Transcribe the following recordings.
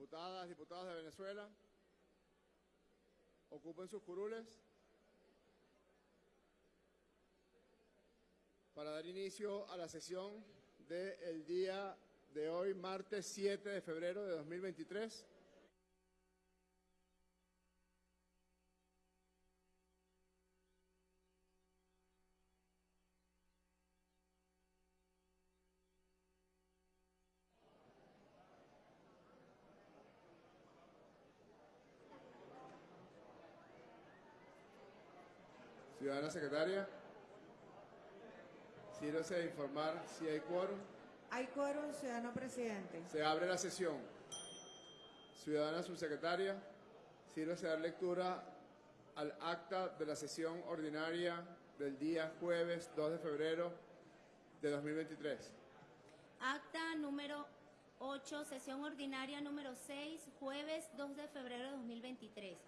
Diputadas, diputados de Venezuela, ocupen sus curules para dar inicio a la sesión del día de hoy, martes 7 de febrero de 2023. Secretaria, sírvase a informar si hay quórum. Hay quórum, ciudadano presidente. Se abre la sesión. Ciudadana subsecretaria, sírvase a dar lectura al acta de la sesión ordinaria del día jueves 2 de febrero de 2023. Acta número 8, sesión ordinaria número 6, jueves 2 de febrero de 2023.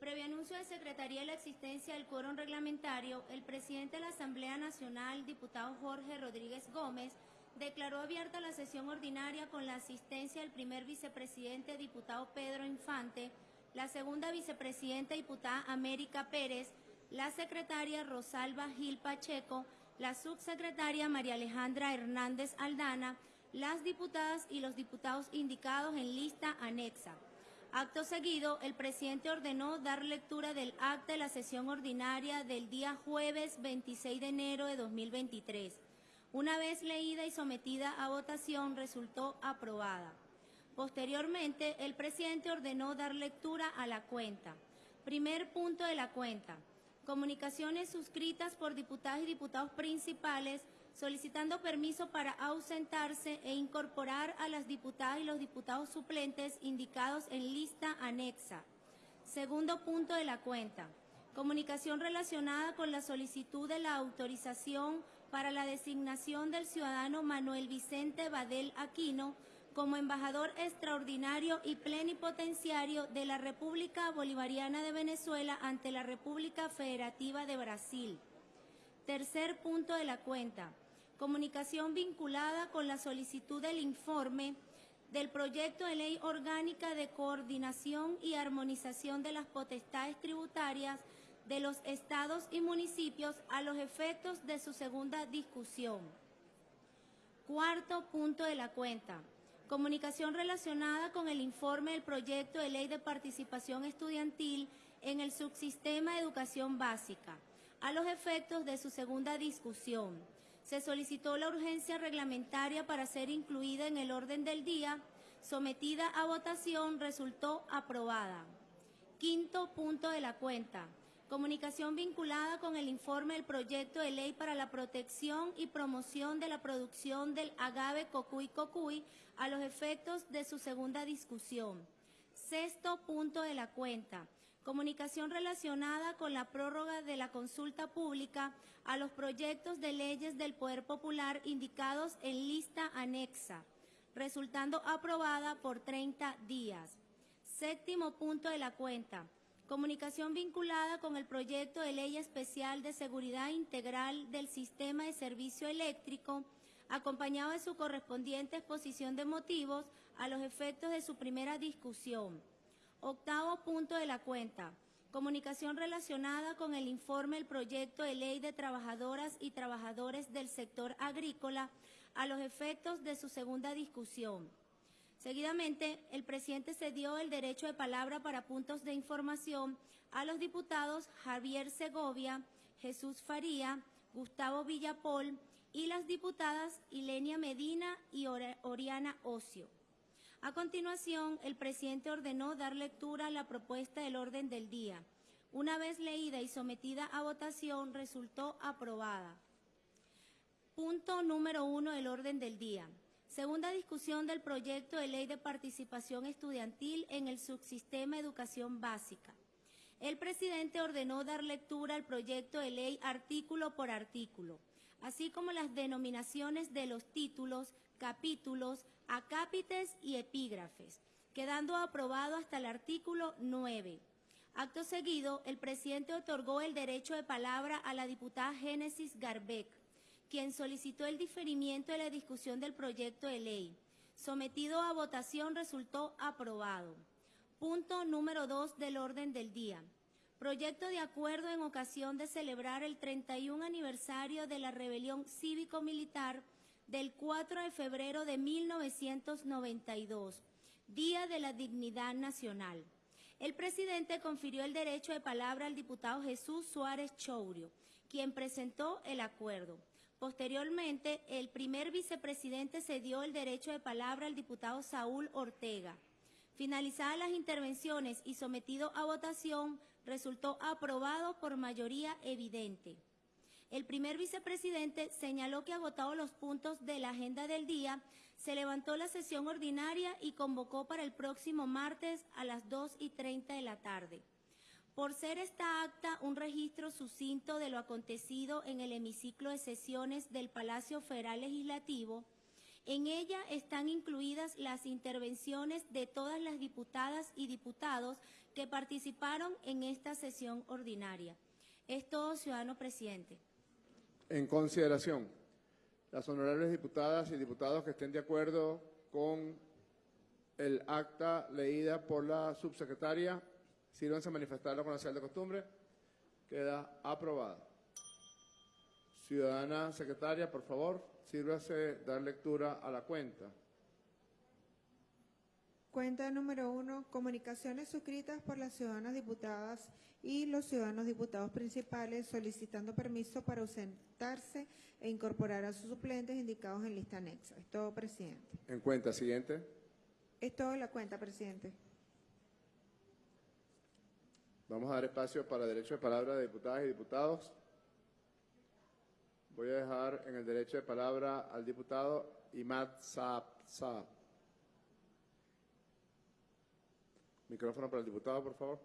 Previo anuncio de Secretaría de la existencia del quórum reglamentario, el presidente de la Asamblea Nacional, diputado Jorge Rodríguez Gómez, declaró abierta la sesión ordinaria con la asistencia del primer vicepresidente, diputado Pedro Infante, la segunda vicepresidenta, diputada América Pérez, la secretaria Rosalba Gil Pacheco, la subsecretaria María Alejandra Hernández Aldana, las diputadas y los diputados indicados en lista anexa. Acto seguido, el presidente ordenó dar lectura del acta de la sesión ordinaria del día jueves 26 de enero de 2023. Una vez leída y sometida a votación, resultó aprobada. Posteriormente, el presidente ordenó dar lectura a la cuenta. Primer punto de la cuenta. Comunicaciones suscritas por diputadas y diputados principales solicitando permiso para ausentarse e incorporar a las diputadas y los diputados suplentes indicados en lista anexa. Segundo punto de la cuenta. Comunicación relacionada con la solicitud de la autorización para la designación del ciudadano Manuel Vicente Badel Aquino como embajador extraordinario y plenipotenciario de la República Bolivariana de Venezuela ante la República Federativa de Brasil. Tercer punto de la cuenta comunicación vinculada con la solicitud del informe del proyecto de ley orgánica de coordinación y armonización de las potestades tributarias de los estados y municipios a los efectos de su segunda discusión. Cuarto punto de la cuenta. Comunicación relacionada con el informe del proyecto de ley de participación estudiantil en el subsistema de educación básica, a los efectos de su segunda discusión se solicitó la urgencia reglamentaria para ser incluida en el orden del día, sometida a votación, resultó aprobada. Quinto punto de la cuenta. Comunicación vinculada con el informe del proyecto de ley para la protección y promoción de la producción del agave cocuy cocuy a los efectos de su segunda discusión. Sexto punto de la cuenta comunicación relacionada con la prórroga de la consulta pública a los proyectos de leyes del Poder Popular indicados en lista anexa, resultando aprobada por 30 días. Séptimo punto de la cuenta. Comunicación vinculada con el proyecto de ley especial de seguridad integral del sistema de servicio eléctrico, acompañado de su correspondiente exposición de motivos a los efectos de su primera discusión. Octavo punto de la cuenta. Comunicación relacionada con el informe del proyecto de ley de trabajadoras y trabajadores del sector agrícola a los efectos de su segunda discusión. Seguidamente, el presidente cedió el derecho de palabra para puntos de información a los diputados Javier Segovia, Jesús Faría, Gustavo Villapol y las diputadas Ilenia Medina y Oriana Ocio. A continuación, el presidente ordenó dar lectura a la propuesta del orden del día. Una vez leída y sometida a votación, resultó aprobada. Punto número uno del orden del día. Segunda discusión del proyecto de ley de participación estudiantil en el subsistema educación básica. El presidente ordenó dar lectura al proyecto de ley artículo por artículo, así como las denominaciones de los títulos, capítulos, acápites y epígrafes, quedando aprobado hasta el artículo 9. Acto seguido, el presidente otorgó el derecho de palabra a la diputada Génesis Garbeck, quien solicitó el diferimiento de la discusión del proyecto de ley. sometido a votación resultó aprobado. Punto número 2 del orden del día. Proyecto de acuerdo en ocasión de celebrar el 31 aniversario de la rebelión cívico-militar del 4 de febrero de 1992, Día de la Dignidad Nacional. El presidente confirió el derecho de palabra al diputado Jesús Suárez Chourio, quien presentó el acuerdo. Posteriormente, el primer vicepresidente cedió el derecho de palabra al diputado Saúl Ortega. Finalizadas las intervenciones y sometido a votación, resultó aprobado por mayoría evidente. El primer vicepresidente señaló que agotados los puntos de la agenda del día, se levantó la sesión ordinaria y convocó para el próximo martes a las 2 y 30 de la tarde. Por ser esta acta un registro sucinto de lo acontecido en el hemiciclo de sesiones del Palacio Federal Legislativo, en ella están incluidas las intervenciones de todas las diputadas y diputados que participaron en esta sesión ordinaria. Es todo, ciudadano presidente. En consideración, las honorables diputadas y diputados que estén de acuerdo con el acta leída por la subsecretaria, sírvanse a manifestarlo con la señal de costumbre. Queda aprobada. Ciudadana secretaria, por favor, sírvase dar lectura a la cuenta. Cuenta número uno, comunicaciones suscritas por las ciudadanas diputadas y los ciudadanos diputados principales solicitando permiso para ausentarse e incorporar a sus suplentes indicados en lista anexa. Es todo, presidente. En cuenta, siguiente. Es todo la cuenta, presidente. Vamos a dar espacio para derecho de palabra de diputadas y diputados. Voy a dejar en el derecho de palabra al diputado Imad Saab. Saab. Micrófono para el diputado, por favor.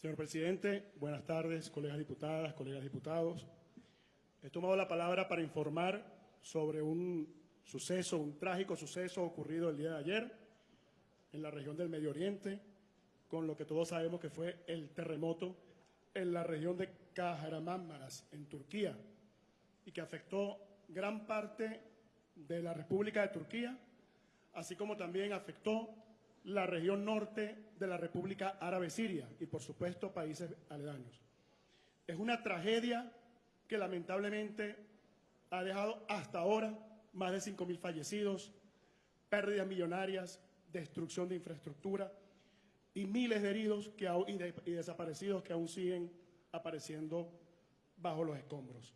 Señor presidente, buenas tardes, colegas diputadas, colegas diputados. He tomado la palabra para informar sobre un suceso, un trágico suceso ocurrido el día de ayer en la región del Medio Oriente, con lo que todos sabemos que fue el terremoto en la región de Kahramanmaraş, en Turquía, y que afectó gran parte de la República de Turquía, así como también afectó la región norte de la República Árabe Siria y, por supuesto, países aledaños. Es una tragedia que lamentablemente ha dejado hasta ahora más de 5.000 fallecidos, pérdidas millonarias, destrucción de infraestructura y miles de heridos que, y, y desaparecidos que aún siguen apareciendo bajo los escombros.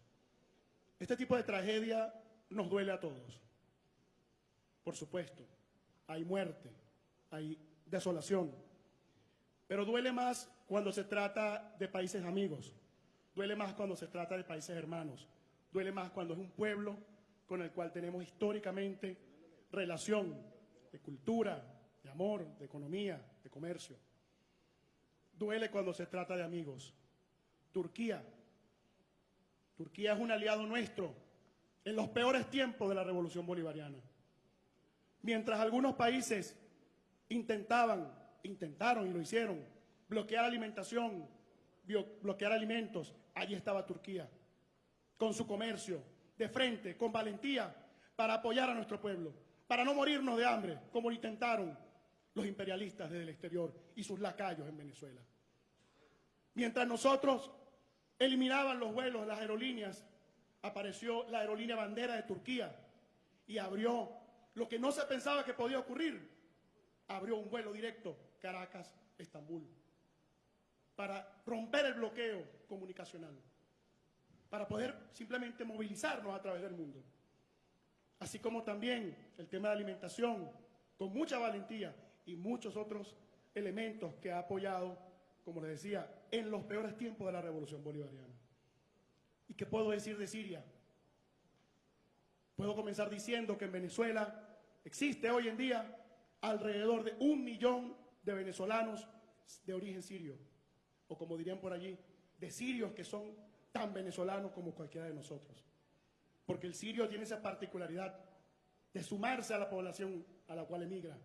Este tipo de tragedia nos duele a todos. Por supuesto, hay muerte, hay desolación. Pero duele más cuando se trata de países amigos, duele más cuando se trata de países hermanos, duele más cuando es un pueblo con el cual tenemos históricamente relación de cultura, de amor, de economía, de comercio. Duele cuando se trata de amigos. Turquía. Turquía es un aliado nuestro en los peores tiempos de la revolución bolivariana. Mientras algunos países intentaban, intentaron y lo hicieron, bloquear alimentación, bloquear alimentos. Allí estaba Turquía, con su comercio, de frente, con valentía, para apoyar a nuestro pueblo, para no morirnos de hambre, como intentaron los imperialistas desde el exterior y sus lacayos en Venezuela. Mientras nosotros eliminaban los vuelos las aerolíneas, apareció la aerolínea bandera de Turquía y abrió lo que no se pensaba que podía ocurrir, abrió un vuelo directo Caracas-Estambul para romper el bloqueo comunicacional, para poder simplemente movilizarnos a través del mundo. Así como también el tema de alimentación, con mucha valentía y muchos otros elementos que ha apoyado, como les decía, en los peores tiempos de la revolución bolivariana. ¿Y qué puedo decir de Siria? Puedo comenzar diciendo que en Venezuela existe hoy en día alrededor de un millón de venezolanos de origen sirio, o como dirían por allí, de sirios que son tan venezolanos como cualquiera de nosotros. Porque el sirio tiene esa particularidad de sumarse a la población a la cual emigra,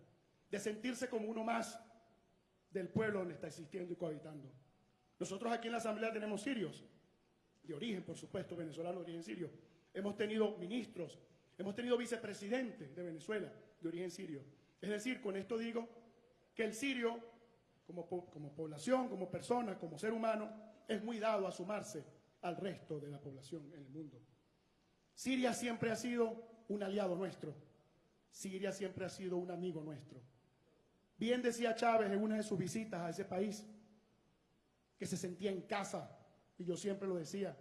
de sentirse como uno más del pueblo donde está existiendo y cohabitando. Nosotros aquí en la Asamblea tenemos sirios, de origen, por supuesto, venezolano de origen sirio. Hemos tenido ministros, hemos tenido vicepresidentes de Venezuela de origen sirio. Es decir, con esto digo que el sirio, como, como población, como persona, como ser humano, es muy dado a sumarse al resto de la población en el mundo. Siria siempre ha sido un aliado nuestro. Siria siempre ha sido un amigo nuestro. Bien decía Chávez en una de sus visitas a ese país, que se sentía en casa, y yo siempre lo decía.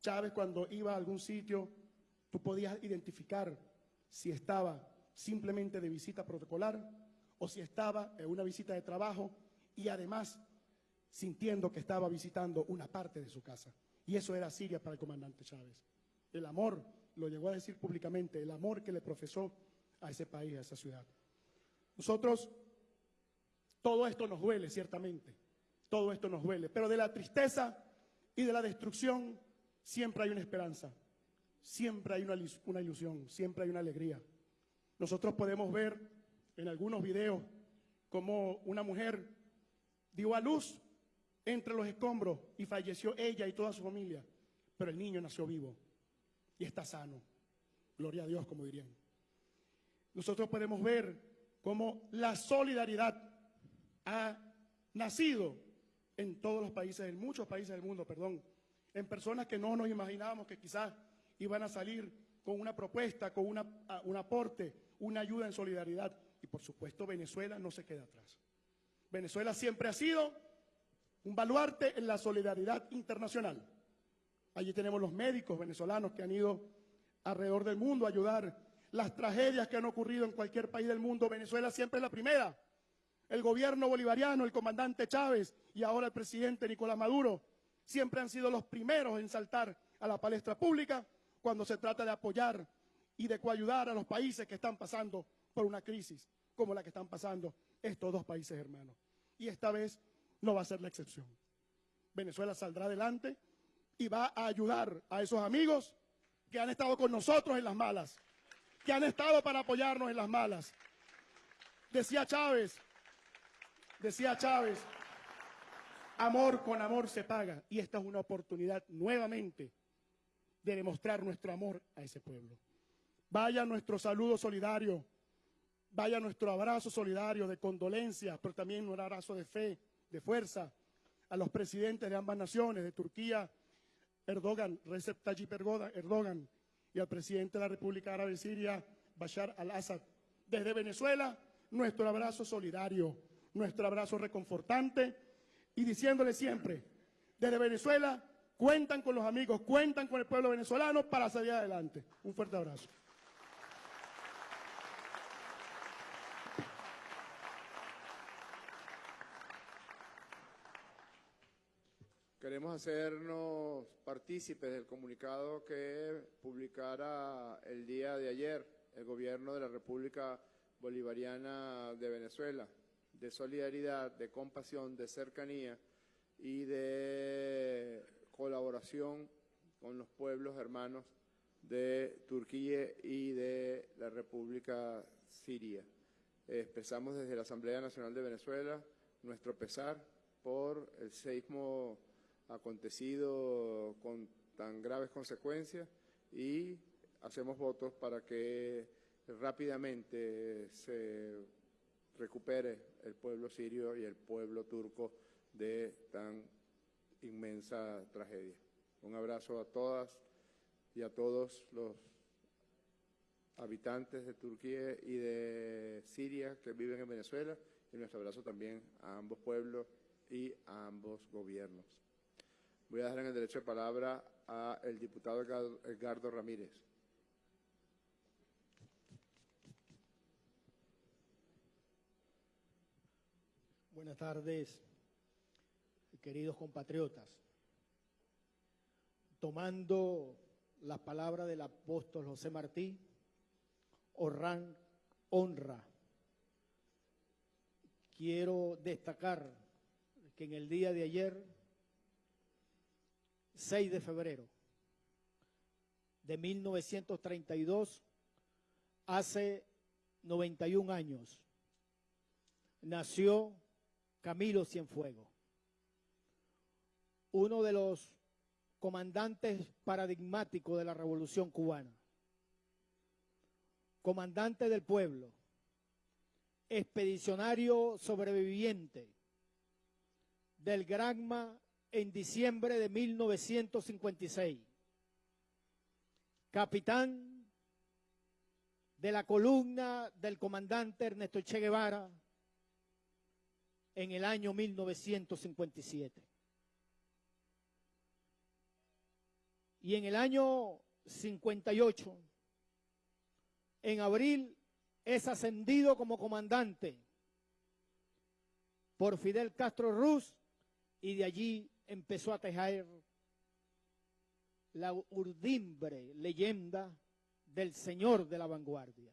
Chávez cuando iba a algún sitio, tú podías identificar si estaba simplemente de visita protocolar o si estaba en una visita de trabajo y además sintiendo que estaba visitando una parte de su casa. Y eso era Siria para el comandante Chávez. El amor, lo llegó a decir públicamente, el amor que le profesó a ese país, a esa ciudad. Nosotros, todo esto nos duele, ciertamente, todo esto nos duele, pero de la tristeza y de la destrucción siempre hay una esperanza, siempre hay una, ilus- una ilusión, siempre hay una alegría. Nosotros podemos ver en algunos videos cómo una mujer dio a luz entre los escombros y falleció ella y toda su familia, pero el niño nació vivo y está sano. Gloria a Dios, como dirían. Nosotros podemos ver cómo la solidaridad ha nacido en todos los países, en muchos países del mundo, perdón, en personas que no nos imaginábamos que quizás iban a salir con una propuesta, con una- un aporte, una ayuda en solidaridad. Y por supuesto Venezuela no se queda atrás. Venezuela siempre ha sido un baluarte en la solidaridad internacional. Allí tenemos los médicos venezolanos que han ido alrededor del mundo a ayudar. Las tragedias que han ocurrido en cualquier país del mundo, Venezuela siempre es la primera. El gobierno bolivariano, el comandante Chávez y ahora el presidente Nicolás Maduro siempre han sido los primeros en saltar a la palestra pública cuando se trata de apoyar y de coayudar a los países que están pasando por una crisis como la que están pasando estos dos países hermanos. Y esta vez no va a ser la excepción. Venezuela saldrá adelante y va a ayudar a esos amigos que han estado con nosotros en las malas, que han estado para apoyarnos en las malas. Decía Chávez, decía Chávez, amor con amor se paga y esta es una oportunidad nuevamente de demostrar nuestro amor a ese pueblo. Vaya nuestro saludo solidario, vaya nuestro abrazo solidario de condolencia, pero también un abrazo de fe, de fuerza a los presidentes de ambas naciones, de Turquía, Erdogan, Recep Tayyip Erdogan, y al presidente de la República Árabe Siria, Bashar al-Assad. Desde Venezuela, nuestro abrazo solidario, nuestro abrazo reconfortante y diciéndole siempre, desde Venezuela, cuentan con los amigos, cuentan con el pueblo venezolano para salir adelante. Un fuerte abrazo. Queremos hacernos partícipes del comunicado que publicara el día de ayer el gobierno de la República Bolivariana de Venezuela, de solidaridad, de compasión, de cercanía y de colaboración con los pueblos hermanos de Turquía y de la República Siria. Expresamos desde la Asamblea Nacional de Venezuela nuestro pesar por el seismo acontecido con tan graves consecuencias y hacemos votos para que rápidamente se recupere el pueblo sirio y el pueblo turco de tan inmensa tragedia. Un abrazo a todas y a todos los habitantes de Turquía y de Siria que viven en Venezuela y nuestro abrazo también a ambos pueblos y a ambos gobiernos. Voy a dar en el derecho de palabra al diputado Edgardo Ramírez. Buenas tardes, queridos compatriotas. Tomando las palabras del apóstol José Martí, honran- honra. Quiero destacar que en el día de ayer, 6 de febrero de 1932, hace 91 años, nació Camilo Cienfuegos, uno de los comandantes paradigmáticos de la revolución cubana, comandante del pueblo, expedicionario sobreviviente del Granma en diciembre de 1956, capitán de la columna del comandante Ernesto Che Guevara en el año 1957. Y en el año 58, en abril, es ascendido como comandante por Fidel Castro Ruz y de allí empezó a tejer la urdimbre leyenda del señor de la vanguardia.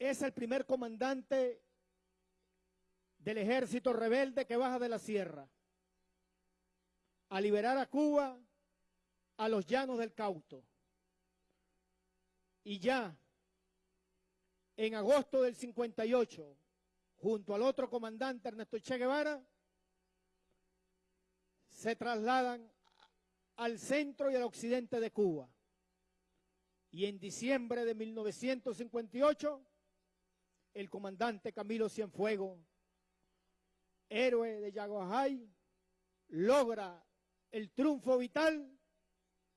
Es el primer comandante del ejército rebelde que baja de la sierra a liberar a Cuba a los llanos del Cauto. Y ya en agosto del 58, junto al otro comandante Ernesto Che Guevara, se trasladan al centro y al occidente de Cuba. Y en diciembre de 1958, el comandante Camilo Cienfuegos, héroe de Yaguajay, logra el triunfo vital,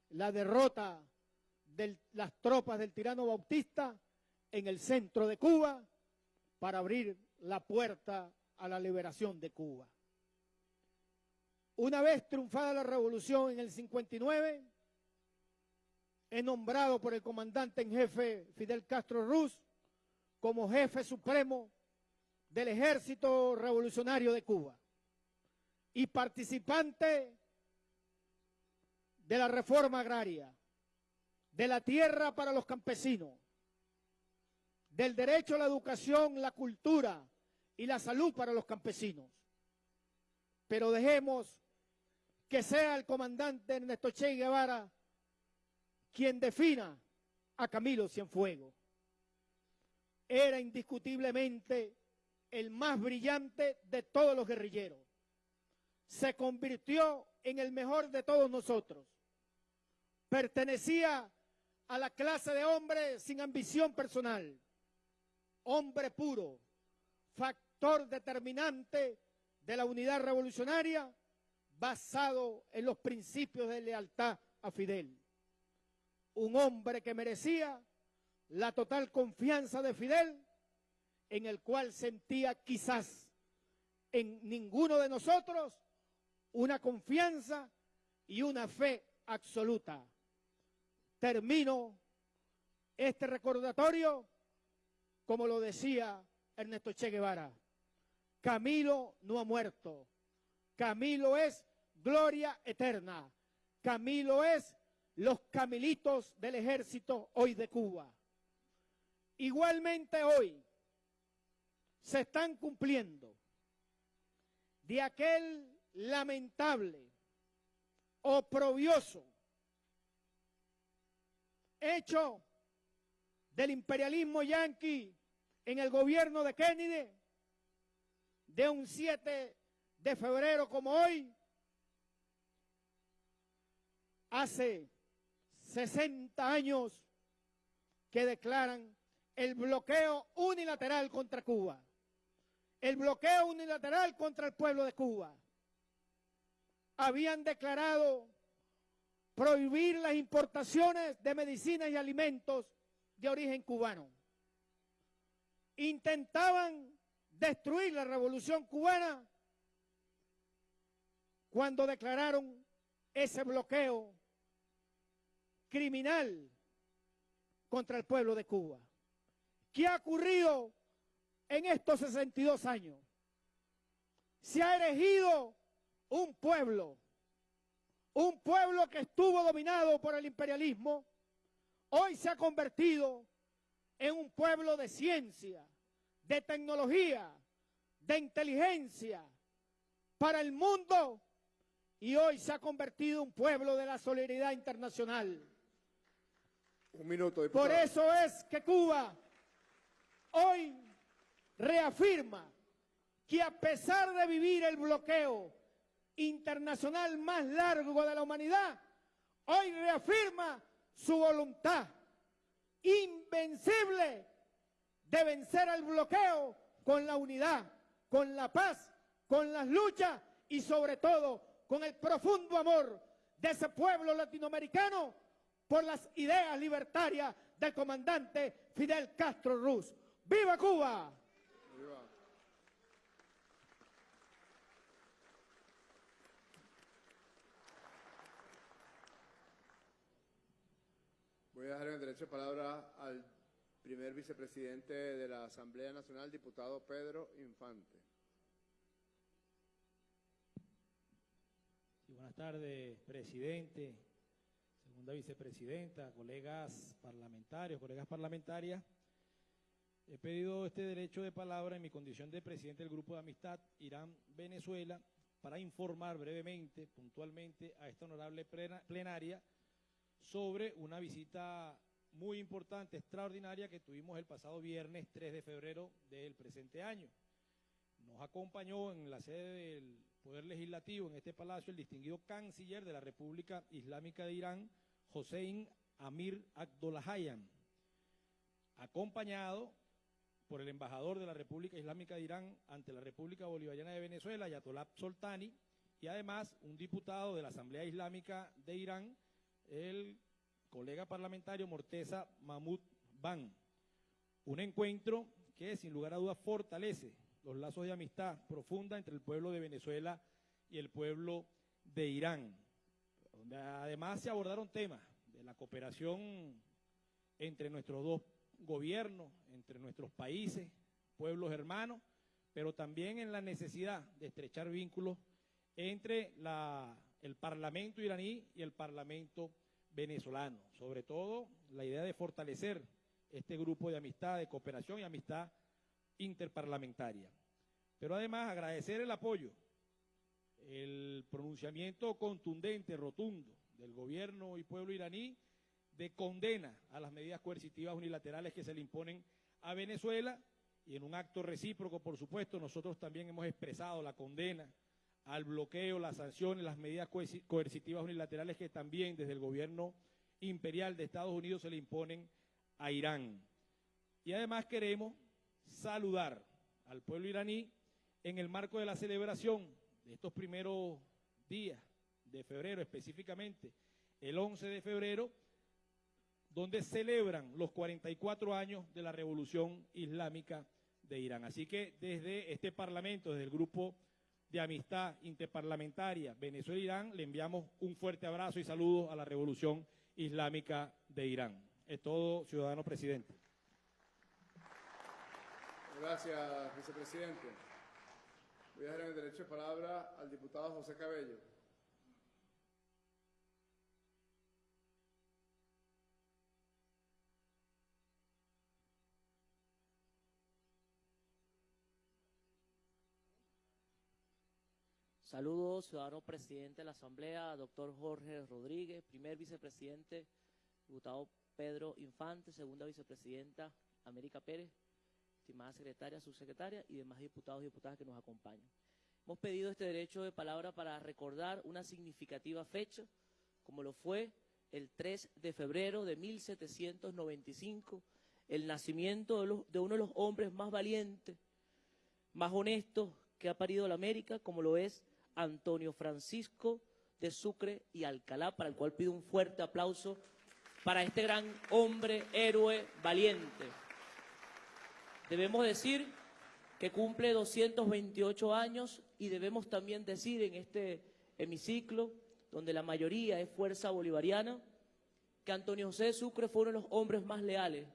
la derrota de las tropas del tirano Bautista en el centro de Cuba para abrir la puerta a la liberación de Cuba. Una vez triunfada la revolución en el 59, es nombrado por el comandante en jefe Fidel Castro Ruz como jefe supremo del ejército revolucionario de Cuba y participante de la reforma agraria, de la tierra para los campesinos, del derecho a la educación, la cultura y la salud para los campesinos. Pero dejemos que sea el comandante Ernesto Che Guevara quien defina a Camilo Cienfuegos. Era indiscutiblemente el más brillante de todos los guerrilleros. Se convirtió en el mejor de todos nosotros. Pertenecía a la clase de hombre sin ambición personal, hombre puro, factor determinante de la unidad revolucionaria basado en los principios de lealtad a Fidel. Un hombre que merecía la total confianza de Fidel, en el cual sentía quizás en ninguno de nosotros una confianza y una fe absoluta. Termino este recordatorio como lo decía Ernesto Che Guevara. Camilo no ha muerto. Camilo es gloria eterna. Camilo es los camilitos del ejército hoy de Cuba. Igualmente hoy se están cumpliendo de aquel lamentable, oprobioso hecho del imperialismo yanqui en el gobierno de Kennedy de un 7 de febrero como hoy, hace 60 años que declaran el bloqueo unilateral contra Cuba, el bloqueo unilateral contra el pueblo de Cuba. Habían declarado prohibir las importaciones de medicinas y alimentos de origen cubano. Intentaban destruir la revolución cubana cuando declararon ese bloqueo criminal contra el pueblo de Cuba. ¿Qué ha ocurrido en estos 62 años? Se ha erigido un pueblo, un pueblo que estuvo dominado por el imperialismo, hoy se ha convertido en un pueblo de ciencia, de tecnología, de inteligencia para el mundo y hoy se ha convertido en un pueblo de la solidaridad internacional. Un minuto, diputado. Por eso es que Cuba hoy reafirma que a pesar de vivir el bloqueo internacional más largo de la humanidad, hoy reafirma su voluntad invencible de vencer al bloqueo con la unidad, con la paz, con las luchas y sobre todo con el profundo amor de ese pueblo latinoamericano por las ideas libertarias del comandante Fidel Castro Ruz. ¡Viva Cuba! Viva. Voy a dar el derecho de palabra al primer vicepresidente de la Asamblea Nacional, diputado Pedro Infante. Sí, buenas tardes, presidente, segunda vicepresidenta, colegas parlamentarios, colegas parlamentarias. He pedido este derecho de palabra en mi condición de presidente del Grupo de Amistad Irán-Venezuela para informar brevemente, puntualmente, a esta honorable plena- plenaria sobre una visita muy importante, extraordinaria, que tuvimos el pasado viernes 3 de febrero del presente año. Nos acompañó en la sede del Poder Legislativo, en este palacio, el distinguido canciller de la República Islámica de Irán, Hossein Amir Abdollahian, acompañado por el embajador de la República Islámica de Irán ante la República Bolivariana de Venezuela, Ayatollah Soltani, y además un diputado de la Asamblea Islámica de Irán, el colega parlamentario Morteza Mahmoud Ban. Un encuentro que sin lugar a dudas fortalece los lazos de amistad profunda entre el pueblo de Venezuela y el pueblo de Irán, donde además se abordaron temas de la cooperación entre nuestros dos gobiernos, entre nuestros países, pueblos hermanos, pero también en la necesidad de estrechar vínculos entre el Parlamento iraní y el Parlamento venezolano. Sobre todo, la idea de fortalecer este grupo de amistad, de cooperación y amistad interparlamentaria. Pero además agradecer el apoyo, el pronunciamiento contundente, rotundo del gobierno y pueblo iraní de condena a las medidas coercitivas unilaterales que se le imponen a Venezuela y en un acto recíproco, por supuesto, nosotros también hemos expresado la condena al bloqueo, las sanciones, las medidas coerci- coercitivas unilaterales que también desde el gobierno imperial de Estados Unidos se le imponen a Irán. Y además queremos saludar al pueblo iraní en el marco de la celebración de estos primeros días de febrero, específicamente el 11 de febrero, donde celebran los 44 años de la Revolución Islámica de Irán. Así que desde este Parlamento, desde el Grupo de Amistad Interparlamentaria Venezuela-Irán, le enviamos un fuerte abrazo y saludos a la Revolución Islámica de Irán. Es todo, ciudadano presidente. Gracias, vicepresidente. Voy a dar el derecho de palabra al diputado José Cabello. Saludos, ciudadano presidente de la Asamblea, doctor Jorge Rodríguez, primer vicepresidente, diputado Pedro Infante, segunda vicepresidenta América Pérez, estimada secretaria, subsecretaria y demás diputados y diputadas que nos acompañan. Hemos pedido este derecho de palabra para recordar una significativa fecha, como lo fue el 3 de febrero de 1795, el nacimiento de, los- de uno de los hombres más valientes, más honestos que ha parido la América, como lo es Antonio Francisco de Sucre y Alcalá, para el cual pido un fuerte aplauso para este gran hombre, héroe, valiente. Debemos decir que cumple 228 años y debemos también decir en este hemiciclo, donde la mayoría es fuerza bolivariana, que Antonio José de Sucre fue uno de los hombres más leales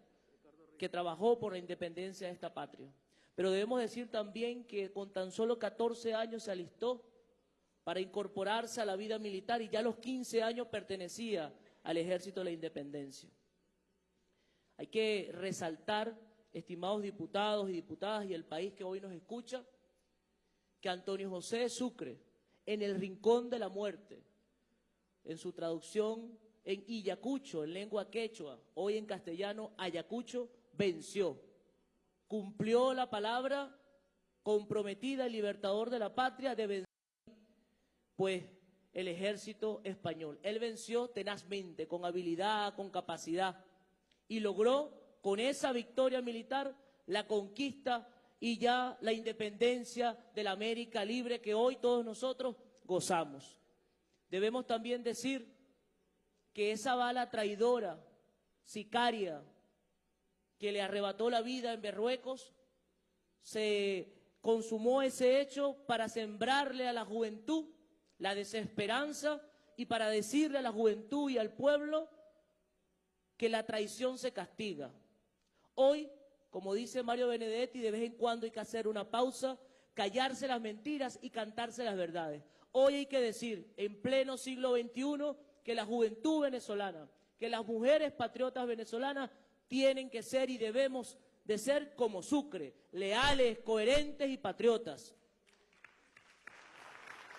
que trabajó por la independencia de esta patria. Pero debemos decir también que con tan solo 14 años se alistó para incorporarse a la vida militar y ya a los 15 años pertenecía al ejército de la independencia. Hay que resaltar, estimados diputados y diputadas y el país que hoy nos escucha, que Antonio José de Sucre, en el rincón de la muerte, en su traducción en Iyacucho, en lengua quechua, hoy en castellano, Ayacucho, venció. Cumplió la palabra comprometida el libertador de la patria de vencer pues el ejército español. Él venció tenazmente, con habilidad, con capacidad, y logró con esa victoria militar la conquista y ya la independencia de la América libre que hoy todos nosotros gozamos. Debemos también decir que esa bala traidora, sicaria, que le arrebató la vida en Berruecos, se consumó ese hecho para sembrarle a la juventud la desesperanza y para decirle a la juventud y al pueblo que la traición se castiga. Hoy, como dice Mario Benedetti, de vez en cuando hay que hacer una pausa, callarse las mentiras y cantarse las verdades. Hoy hay que decir, en pleno siglo XXI, que la juventud venezolana, que las mujeres patriotas venezolanas tienen que ser y debemos de ser como Sucre, leales, coherentes y patriotas.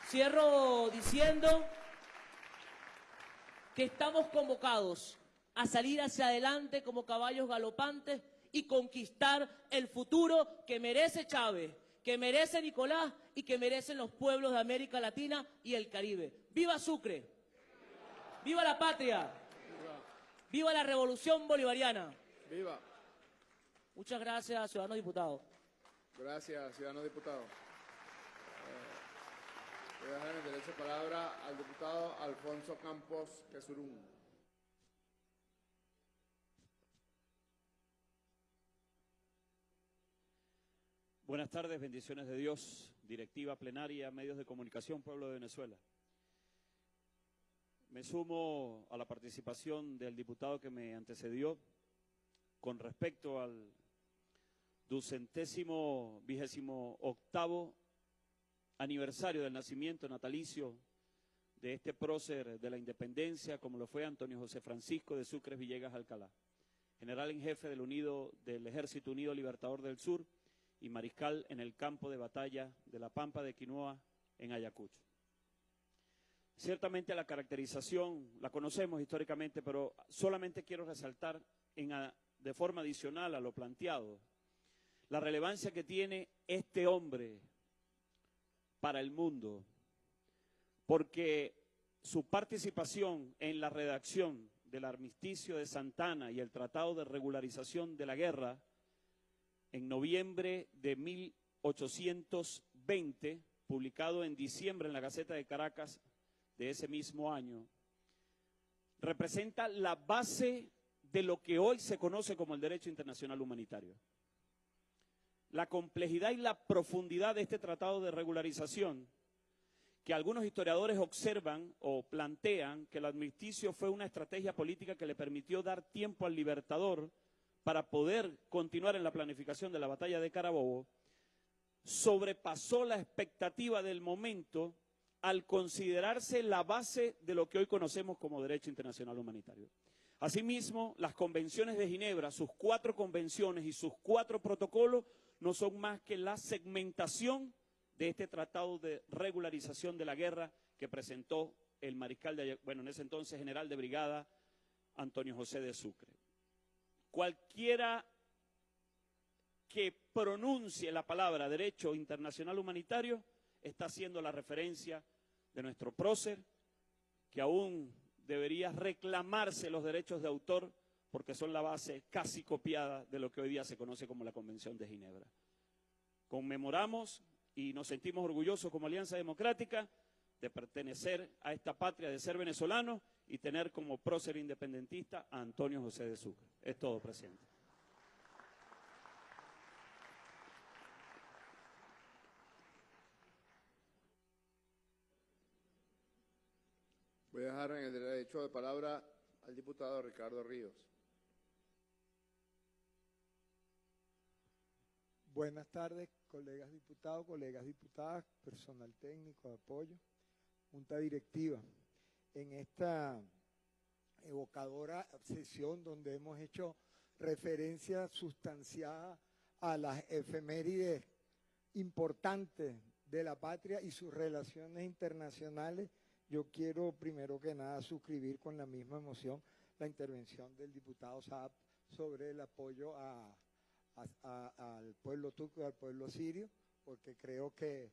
Cierro diciendo que estamos convocados a salir hacia adelante como caballos galopantes y conquistar el futuro que merece Chávez, que merece Nicolás y que merecen los pueblos de América Latina y el Caribe. ¡Viva Sucre! ¡Viva la patria! ¡Viva la revolución bolivariana! Viva. Muchas gracias, ciudadanos diputados. Gracias, ciudadano diputado. Voy a dejar el derecho de palabra al diputado Alfonso Campos Quesurún. Buenas tardes, bendiciones de Dios, directiva plenaria, medios de comunicación, pueblo de Venezuela. Me sumo a la participación del diputado que me antecedió con respecto al ducentésimo vigésimo octavo aniversario del nacimiento natalicio de este prócer de la independencia, como lo fue Antonio José Francisco de Sucres Villegas Alcalá, general en jefe del, Ejército Unido Libertador del Sur y mariscal en el campo de batalla de la Pampa de Quinoa en Ayacucho. Ciertamente la caracterización la conocemos históricamente, pero solamente quiero resaltar en, de forma adicional a lo planteado la relevancia que tiene este hombre para el mundo, porque su participación en la redacción del armisticio de Santana y el Tratado de Regularización de la Guerra en noviembre de 1820, publicado en diciembre en la Gaceta de Caracas de ese mismo año, representa la base de lo que hoy se conoce como el derecho internacional humanitario. La complejidad y la profundidad de este tratado de regularización, que algunos historiadores observan o plantean que el armisticio fue una estrategia política que le permitió dar tiempo al libertador para poder continuar en la planificación de la batalla de Carabobo, sobrepasó la expectativa del momento al considerarse la base de lo que hoy conocemos como derecho internacional humanitario. Asimismo, las convenciones de Ginebra, sus cuatro convenciones y sus cuatro protocolos, no son más que la segmentación de este tratado de regularización de la guerra que presentó el mariscal de, bueno, en ese entonces general de brigada, Antonio José de Sucre. Cualquiera que pronuncie la palabra derecho internacional humanitario está haciendo la referencia de nuestro prócer, que aún debería reclamarse los derechos de autor porque son la base casi copiada de lo que hoy día se conoce como la Convención de Ginebra. Conmemoramos y nos sentimos orgullosos como Alianza Democrática de pertenecer a esta patria, de ser venezolano y tener como prócer independentista a Antonio José de Sucre. Es todo, presidente. Voy a dejar en el derecho de palabra al diputado Ricardo Ríos. Buenas tardes, colegas diputados, colegas diputadas, personal técnico de apoyo, junta directiva. En esta evocadora sesión donde hemos hecho referencia sustanciada a las efemérides importantes de la patria y sus relaciones internacionales, yo quiero primero que nada suscribir con la misma emoción la intervención del diputado Saab sobre el apoyo al pueblo turco y al pueblo sirio, porque creo que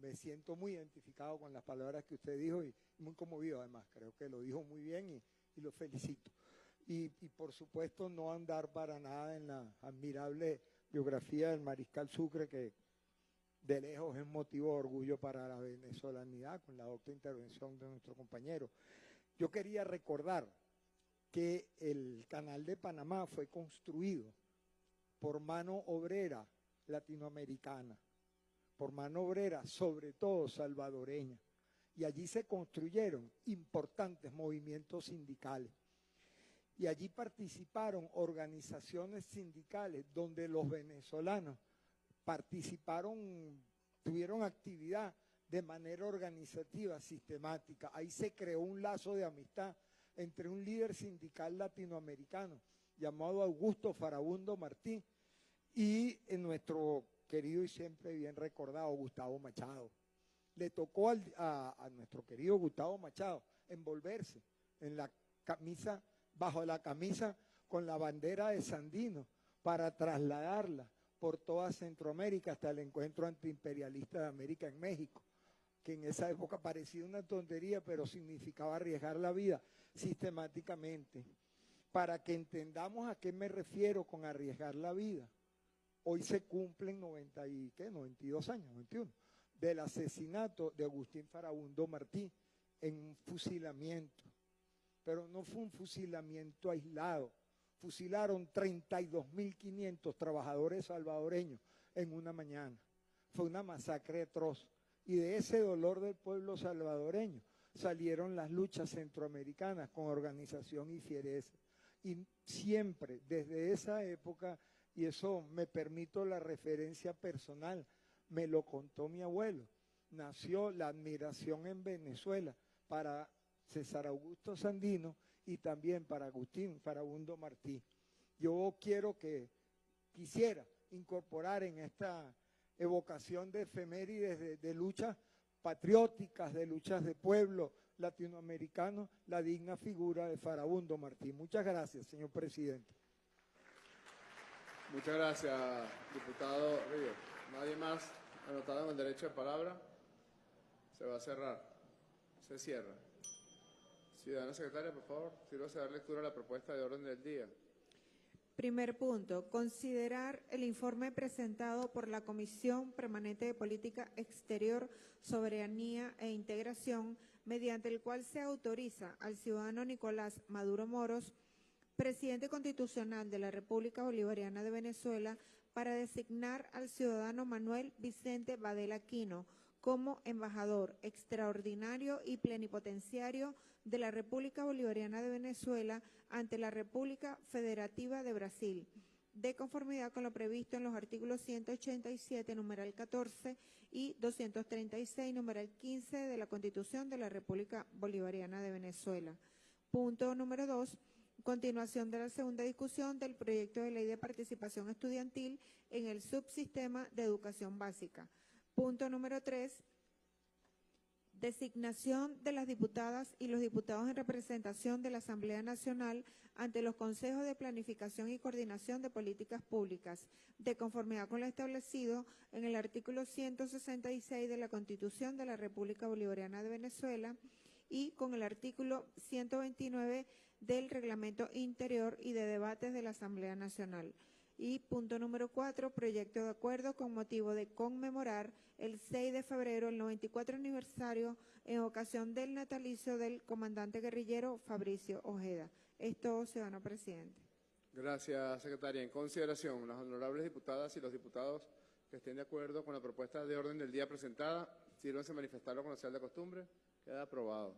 me siento muy identificado con las palabras que usted dijo y muy conmovido además. Creo que lo dijo muy bien y, y lo felicito. Y, y, por supuesto no andar para nada en la admirable biografía del mariscal Sucre que de lejos es motivo de orgullo para la venezolanidad con la docta intervención de nuestro compañero. Yo quería recordar que el canal de Panamá fue construido por mano obrera latinoamericana, por mano obrera sobre todo salvadoreña, y allí se construyeron importantes movimientos sindicales. Y allí participaron organizaciones sindicales donde los venezolanos participaron, tuvieron actividad de manera organizativa, sistemática. Ahí se creó un lazo de amistad entre un líder sindical latinoamericano llamado Augusto Farabundo Martín y nuestro querido y siempre bien recordado Gustavo Machado. Le tocó a, a nuestro querido Gustavo Machado envolverse en la camisa, bajo la camisa con la bandera de Sandino para trasladarla por toda Centroamérica hasta el encuentro antiimperialista de América en México, que en esa época parecía una tontería, pero significaba arriesgar la vida sistemáticamente. Para que entendamos a qué me refiero con arriesgar la vida. Hoy se cumplen 90 y, ¿qué? 92 años, 91, del asesinato de Agustín Farabundo Martí en un fusilamiento. Pero no fue un fusilamiento aislado, fusilaron 32.500 trabajadores salvadoreños en una mañana. Fue una masacre atroz. Y de ese dolor del pueblo salvadoreño salieron las luchas centroamericanas con organización y fiereza. Y siempre, desde esa época, y eso me permito la referencia personal, me lo contó mi abuelo, nació la admiración en Venezuela para César Augusto Sandino y también para Agustín Farabundo Martí. Yo quiero que, quisiera incorporar en esta evocación de efemérides de, luchas patrióticas, de luchas de pueblo latinoamericano, la digna figura de Farabundo Martí. Muchas gracias, señor presidente. Muchas gracias, diputado Ríos. Nadie más anotado en el derecho de palabra. Se va a cerrar. Se cierra. Ciudadana secretaria, por favor, sírvase a dar lectura a la propuesta de orden del día. Primer punto, considerar el informe presentado por la Comisión Permanente de Política Exterior, Soberanía e Integración, mediante el cual se autoriza al ciudadano Nicolás Maduro Moros, presidente constitucional de la República Bolivariana de Venezuela, para designar al ciudadano Manuel Vicente Badel Aquino como embajador extraordinario y plenipotenciario de la República Bolivariana de Venezuela ante la República Federativa de Brasil, de conformidad con lo previsto en los artículos 187, numeral 14 y 236, numeral 15 de la Constitución de la República Bolivariana de Venezuela. Punto número 2. Continuación de la segunda discusión del proyecto de ley de participación estudiantil en el subsistema de educación básica. Punto número 3 designación de las diputadas y los diputados en representación de la Asamblea Nacional ante los consejos de planificación y coordinación de políticas públicas, de conformidad con lo establecido en el artículo 166 de la Constitución de la República Bolivariana de Venezuela y con el artículo 129 del Reglamento Interior y de Debates de la Asamblea Nacional. Y punto número cuatro, proyecto de acuerdo con motivo de conmemorar el 6 de febrero, el 94 aniversario, en ocasión del natalicio del comandante guerrillero Fabricio Ojeda. Esto, ciudadano presidente. Gracias, secretaria. En consideración, las honorables diputadas y los diputados que estén de acuerdo con la propuesta de orden del día presentada, sírvanse a manifestarlo con la de costumbre. Queda aprobado.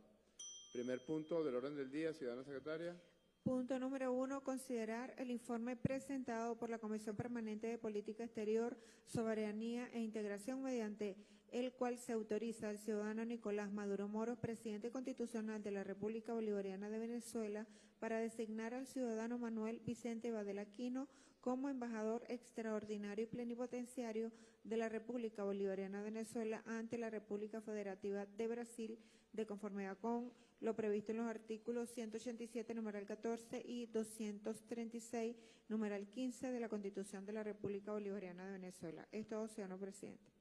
Primer punto del orden del día, ciudadana secretaria. Punto número uno, considerar el informe presentado por la Comisión Permanente de Política Exterior, Soberanía e Integración mediante el cual se autoriza al ciudadano Nicolás Maduro Moro, presidente constitucional de la República Bolivariana de Venezuela, para designar al ciudadano Manuel Vicente Badelaquino como embajador extraordinario y plenipotenciario de la República Bolivariana de Venezuela ante la República Federativa de Brasil, de conformidad con lo previsto en los artículos 187, numeral 14 y 236, numeral 15 de la Constitución de la República Bolivariana de Venezuela. Es todo, señor presidente.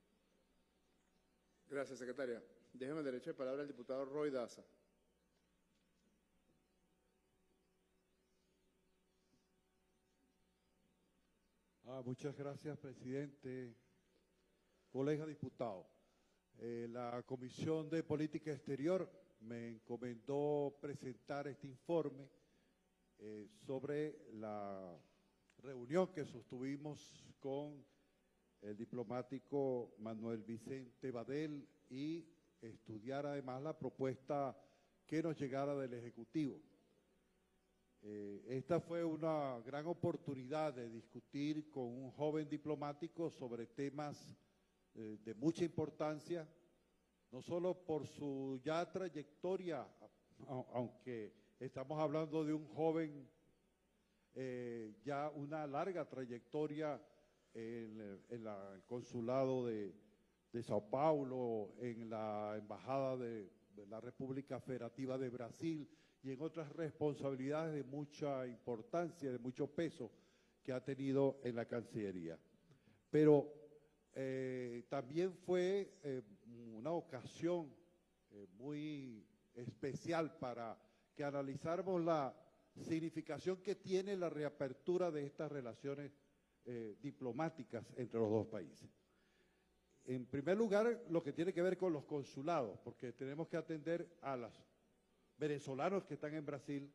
Gracias, secretaria. Déjeme derecho de palabra al diputado Roy Daza. Ah, muchas gracias, presidente. Colega diputado, eh, la Comisión de Política Exterior me encomendó presentar este informe eh, sobre la reunión que sostuvimos con el diplomático Manuel Vicente Badel y estudiar además la propuesta que nos llegara del Ejecutivo. Eh, esta fue una gran oportunidad de discutir con un joven diplomático sobre temas eh, de mucha importancia, no solo por su ya trayectoria, aunque estamos hablando de un joven eh, ya una larga trayectoria en, el- la- consulado de, de Sao Paulo, en la embajada de la República Federativa de Brasil y en otras responsabilidades de mucha importancia, de mucho peso que ha tenido en la Cancillería. Pero eh, también fue eh, una ocasión eh, muy especial para que analizáramos la significación que tiene la reapertura de estas relaciones diplomáticas entre los dos países. En primer lugar, lo que tiene que ver con los consulados, porque tenemos que atender a los venezolanos que están en Brasil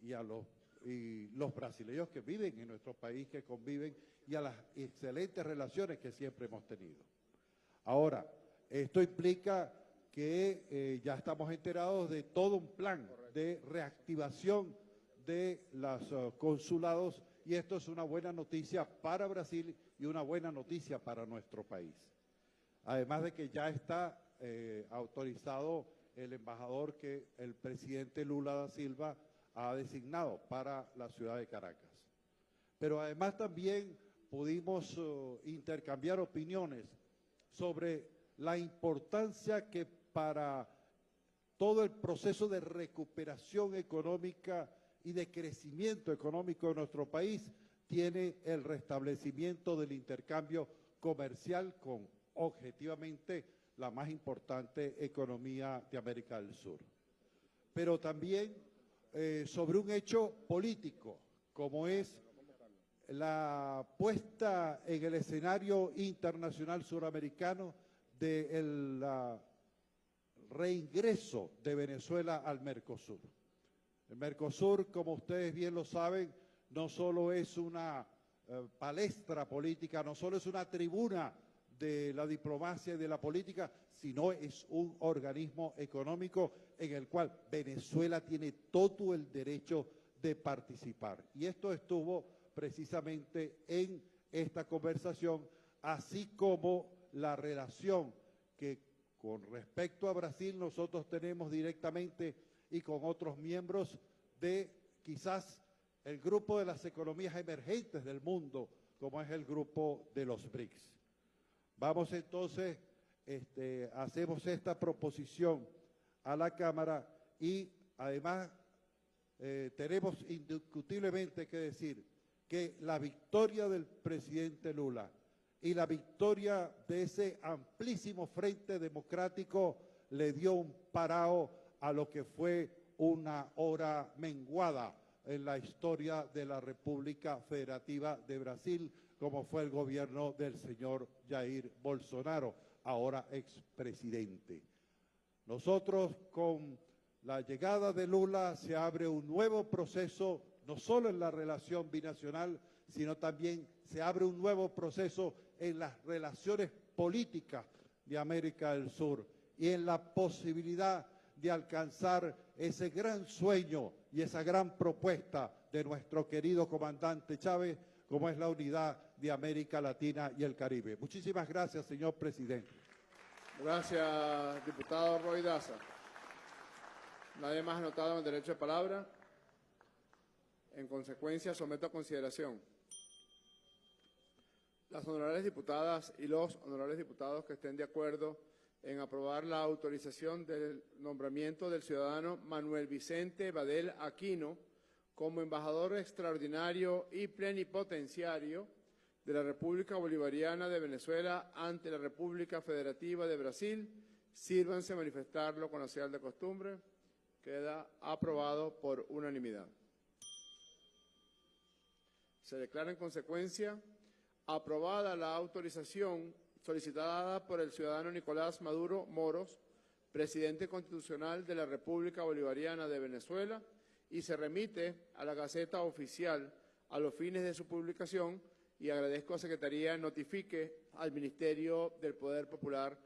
y a los, y los brasileños que viven en nuestro país, que conviven, y a las excelentes relaciones que siempre hemos tenido. Ahora, esto implica que eh, ya estamos enterados de todo un plan de reactivación de los eh, consulados y esto es una buena noticia para Brasil y una buena noticia para nuestro país. Además de que ya está eh, autorizado el embajador que el presidente Lula da Silva ha designado para la ciudad de Caracas. Pero además también pudimos eh, intercambiar opiniones sobre la importancia que para todo el proceso de recuperación económica y de crecimiento económico de nuestro país tiene el restablecimiento del intercambio comercial con objetivamente la más importante economía de América del Sur. Pero también eh, sobre un hecho político, como es la puesta en el escenario internacional suramericano del reingreso de Venezuela al Mercosur. El Mercosur, como ustedes bien lo saben, no solo es una eh, palestra política, no solo es una tribuna de la diplomacia y de la política, sino es un organismo económico en el cual Venezuela tiene todo el derecho de participar. Y esto estuvo precisamente en esta conversación, así como la relación que con respecto a Brasil nosotros tenemos directamente y con otros miembros de quizás el grupo de las economías emergentes del mundo, como es el grupo de los BRICS. Vamos entonces, este, hacemos esta proposición a la Cámara y además eh, tenemos indiscutiblemente que decir que la victoria del presidente Lula y la victoria de ese amplísimo frente democrático le dio un parao a lo que fue una hora menguada en la historia de la República Federativa de Brasil, como fue el gobierno del señor Jair Bolsonaro, ahora expresidente. Nosotros con la llegada de Lula se abre un nuevo proceso, no solo en la relación binacional, sino también se abre un nuevo proceso en las relaciones políticas de América del Sur y en la posibilidad de alcanzar ese gran sueño y esa gran propuesta de nuestro querido comandante Chávez, como es la unidad de América Latina y el Caribe. Muchísimas gracias, señor presidente. Gracias, diputado Roy Daza. Nadie más anotado el derecho de palabra. En consecuencia, someto a consideración las honorables diputadas y los honorables diputados que estén de acuerdo en aprobar la autorización del nombramiento del ciudadano Manuel Vicente Badel Aquino como embajador extraordinario y plenipotenciario de la República Bolivariana de Venezuela ante la República Federativa de Brasil, Sírvanse manifestarlo con la señal de costumbre. Queda aprobado por unanimidad. Se declara en consecuencia aprobada la autorización solicitada por el ciudadano Nicolás Maduro Moros, presidente constitucional de la República Bolivariana de Venezuela, y se remite a la Gaceta Oficial a los fines de su publicación y agradezco a Secretaría notifique al Ministerio del Poder Popular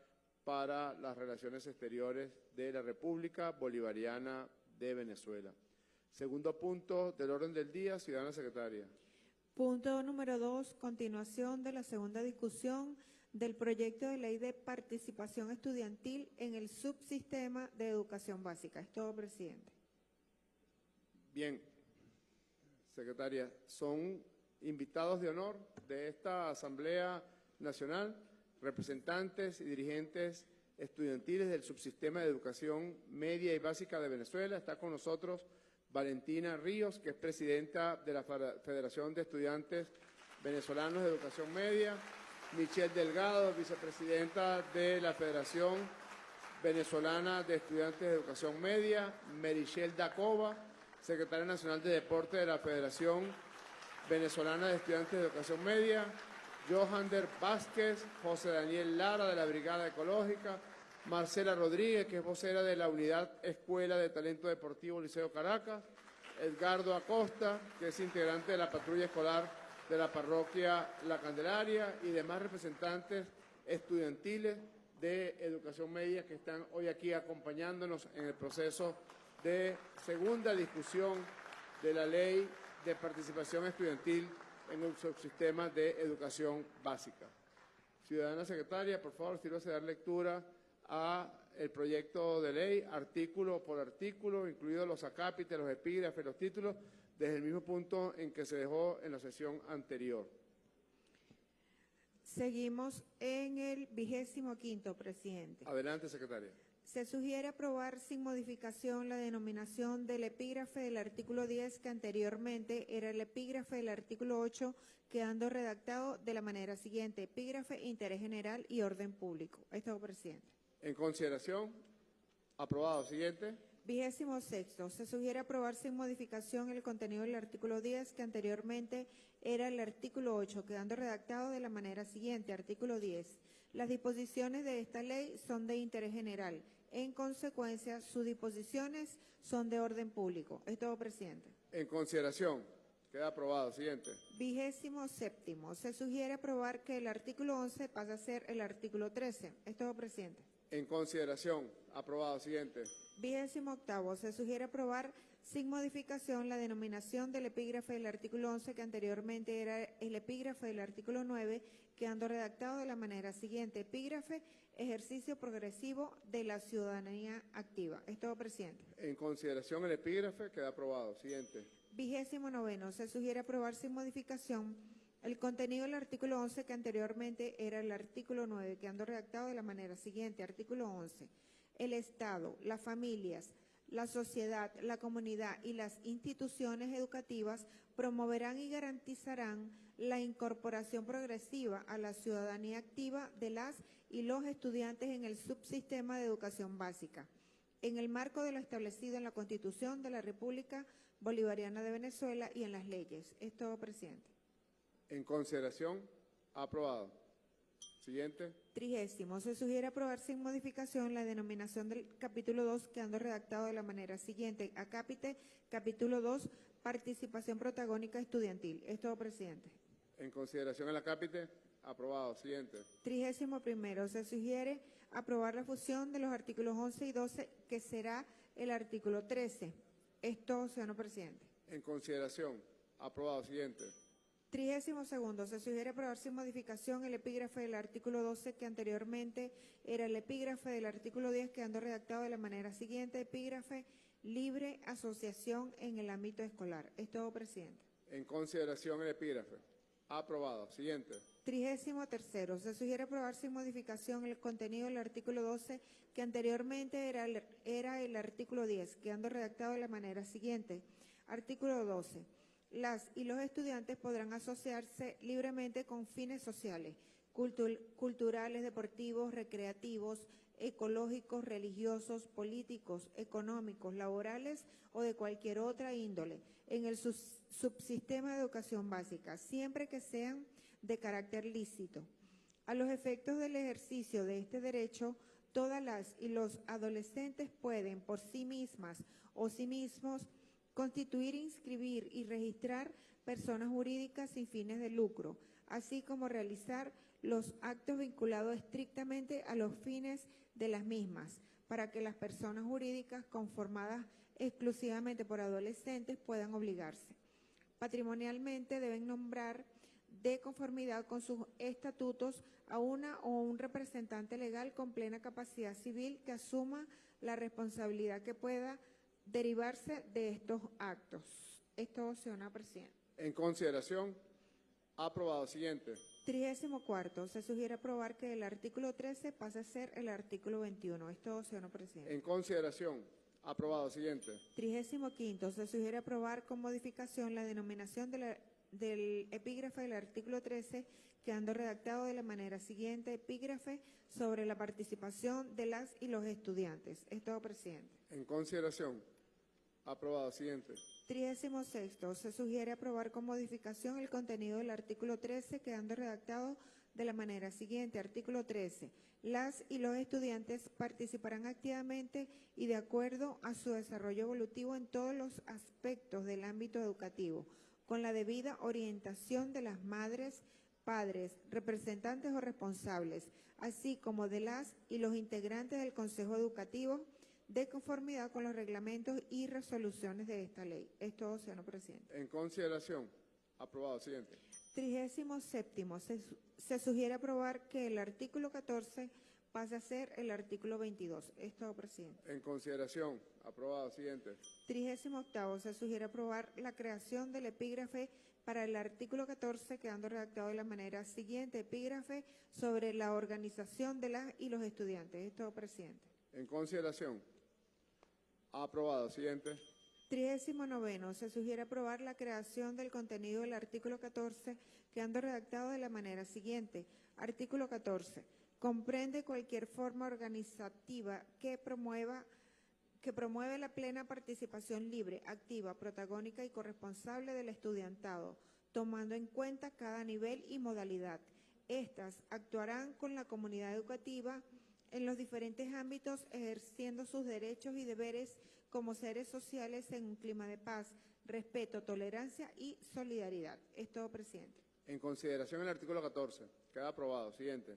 para las Relaciones Exteriores de la República Bolivariana de Venezuela. Segundo punto del orden del día, ciudadana secretaria. Punto número dos, continuación de la segunda discusión del proyecto de ley de participación estudiantil en el subsistema de educación básica. Es todo, presidente. Bien, secretaria, son invitados de honor de esta Asamblea Nacional, representantes y dirigentes estudiantiles del subsistema de educación media y básica de Venezuela. Está con nosotros Valentina Ríos, que es presidenta de la Federación de Estudiantes Venezolanos de Educación Media, Michelle Delgado, vicepresidenta de la Federación Venezolana de Estudiantes de Educación Media, Merichel Dacova, secretaria nacional de Deporte de la Federación Venezolana de Estudiantes de Educación Media, Johander Vázquez, José Daniel Lara de la Brigada Ecológica, Marcela Rodríguez, que es vocera de la Unidad Escuela de Talento Deportivo Liceo Caracas, Edgardo Acosta, que es integrante de la patrulla escolar de la parroquia La Candelaria y demás representantes estudiantiles de educación media que están hoy aquí acompañándonos en el proceso de segunda discusión de la ley de participación estudiantil en el subsistema de educación básica. Ciudadana secretaria, por favor, sírvase dar lectura a el proyecto de ley, artículo por artículo, incluidos los acápites, los epígrafes, los títulos, desde el mismo punto en que se dejó en la sesión anterior. Seguimos en el vigésimo quinto, presidente. Adelante, secretaria. Se sugiere aprobar sin modificación la denominación del epígrafe del artículo 10 que anteriormente era el epígrafe del artículo 8 quedando redactado de la manera siguiente, epígrafe, interés general y orden público. Estado presidente. En consideración, aprobado. Siguiente. Vigésimo sexto, se sugiere aprobar sin modificación el contenido del artículo 10 que anteriormente era el artículo 8 quedando redactado de la manera siguiente, artículo 10. Las disposiciones de esta ley son de interés general. En consecuencia, sus disposiciones son de orden público. Es todo, presidente. En consideración. Queda aprobado. Siguiente. Vigésimo séptimo. Se sugiere aprobar que el artículo 11 pase a ser el artículo 13. Es todo, presidente. En consideración. Aprobado. Siguiente. Vigésimo octavo. Se sugiere aprobar sin modificación la denominación del epígrafe del artículo 11 que anteriormente era el epígrafe del artículo 9 quedando redactado de la manera siguiente. Epígrafe, ejercicio progresivo de la ciudadanía activa. Es todo, presidente. En consideración el epígrafe queda aprobado. Siguiente. Vigésimo noveno. Se sugiere aprobar sin modificación el contenido del artículo 11 que anteriormente era el artículo 9, quedando redactado de la manera siguiente. Artículo 11. El Estado, las familias, la sociedad, la comunidad y las instituciones educativas promoverán y garantizarán la incorporación progresiva a la ciudadanía activa de las y los estudiantes en el subsistema de educación básica, en el marco de lo establecido en la Constitución de la República Bolivariana de Venezuela y en las leyes. Es presidente. En consideración, aprobado. Siguiente. Trigésimo. Se sugiere aprobar sin modificación la denominación del capítulo 2 quedando redactado de la manera siguiente. Acápite, capítulo 2, participación protagónica estudiantil. Es todo, presidente. En consideración el acápite, aprobado. Siguiente. Trigésimo primero. Se sugiere aprobar la fusión de los artículos 11 y 12 que será el artículo 13. Esto, señor presidente. En consideración, aprobado. Siguiente. Trigésimo segundo, se sugiere aprobar sin modificación el epígrafe del artículo 12 que anteriormente era el epígrafe del artículo 10 quedando redactado de la manera siguiente, epígrafe libre asociación en el ámbito escolar. Es todo, presidente. En consideración el epígrafe. Aprobado. Siguiente. Trigésimo tercero, se sugiere aprobar sin modificación el contenido del artículo 12 que anteriormente era el, era el artículo 10, quedando redactado de la manera siguiente. Artículo 12 las y los estudiantes podrán asociarse libremente con fines sociales, culturales, deportivos, recreativos, ecológicos, religiosos, políticos, económicos, laborales o de cualquier otra índole en el subsistema de educación básica, siempre que sean de carácter lícito. A los efectos del ejercicio de este derecho, todas las y los adolescentes pueden por sí mismas o sí mismos constituir, inscribir y registrar personas jurídicas sin fines de lucro, así como realizar los actos vinculados estrictamente a los fines de las mismas, para que las personas jurídicas conformadas exclusivamente por adolescentes puedan obligarse. Patrimonialmente deben nombrar de conformidad con sus estatutos a una o un representante legal con plena capacidad civil que asuma la responsabilidad que pueda derivarse de estos actos. Esto, señora Presidenta. En consideración, aprobado. Siguiente. Trigésimo cuarto, se sugiere aprobar que el artículo 13 pase a ser el artículo 21. Esto, señor Presidente. En consideración, aprobado. Siguiente. Trigésimo quinto, se sugiere aprobar con modificación la denominación de la- del epígrafe del artículo 13, quedando redactado de la manera siguiente, epígrafe sobre la participación de las y los estudiantes. Esto, presidente. En consideración, aprobado. Siguiente. Trigésimo sexto, se sugiere aprobar con modificación el contenido del artículo 13, quedando redactado de la manera siguiente. Artículo 13. Las y los estudiantes participarán activamente y de acuerdo a su desarrollo evolutivo en todos los aspectos del ámbito educativo, con la debida orientación de las madres, padres, representantes o responsables, así como de las y los integrantes del Consejo Educativo, de conformidad con los reglamentos y resoluciones de esta ley. Es todo, señor presidente. En consideración, aprobado. Siguiente. Trigésimo séptimo, se, su- se sugiere aprobar que el artículo 14 pase a ser el artículo 22. Es todo, presidente. En consideración, aprobado. Siguiente. Trigésimo octavo, se sugiere aprobar la creación del epígrafe para el artículo 14, quedando redactado de la manera siguiente, epígrafe sobre la organización de las y los estudiantes. Es todo, presidente. En consideración, aprobado. Siguiente. Trigésimo noveno, se sugiere aprobar la creación del contenido del artículo 14, quedando redactado de la manera siguiente. Artículo 14. Comprende cualquier forma organizativa que promueva que promueve la plena participación libre, activa, protagónica y corresponsable del estudiantado, tomando en cuenta cada nivel y modalidad. Estas actuarán con la comunidad educativa en los diferentes ámbitos, ejerciendo sus derechos y deberes como seres sociales en un clima de paz, respeto, tolerancia y solidaridad. Es todo, presidente. En consideración el artículo 14. Queda aprobado. Siguiente.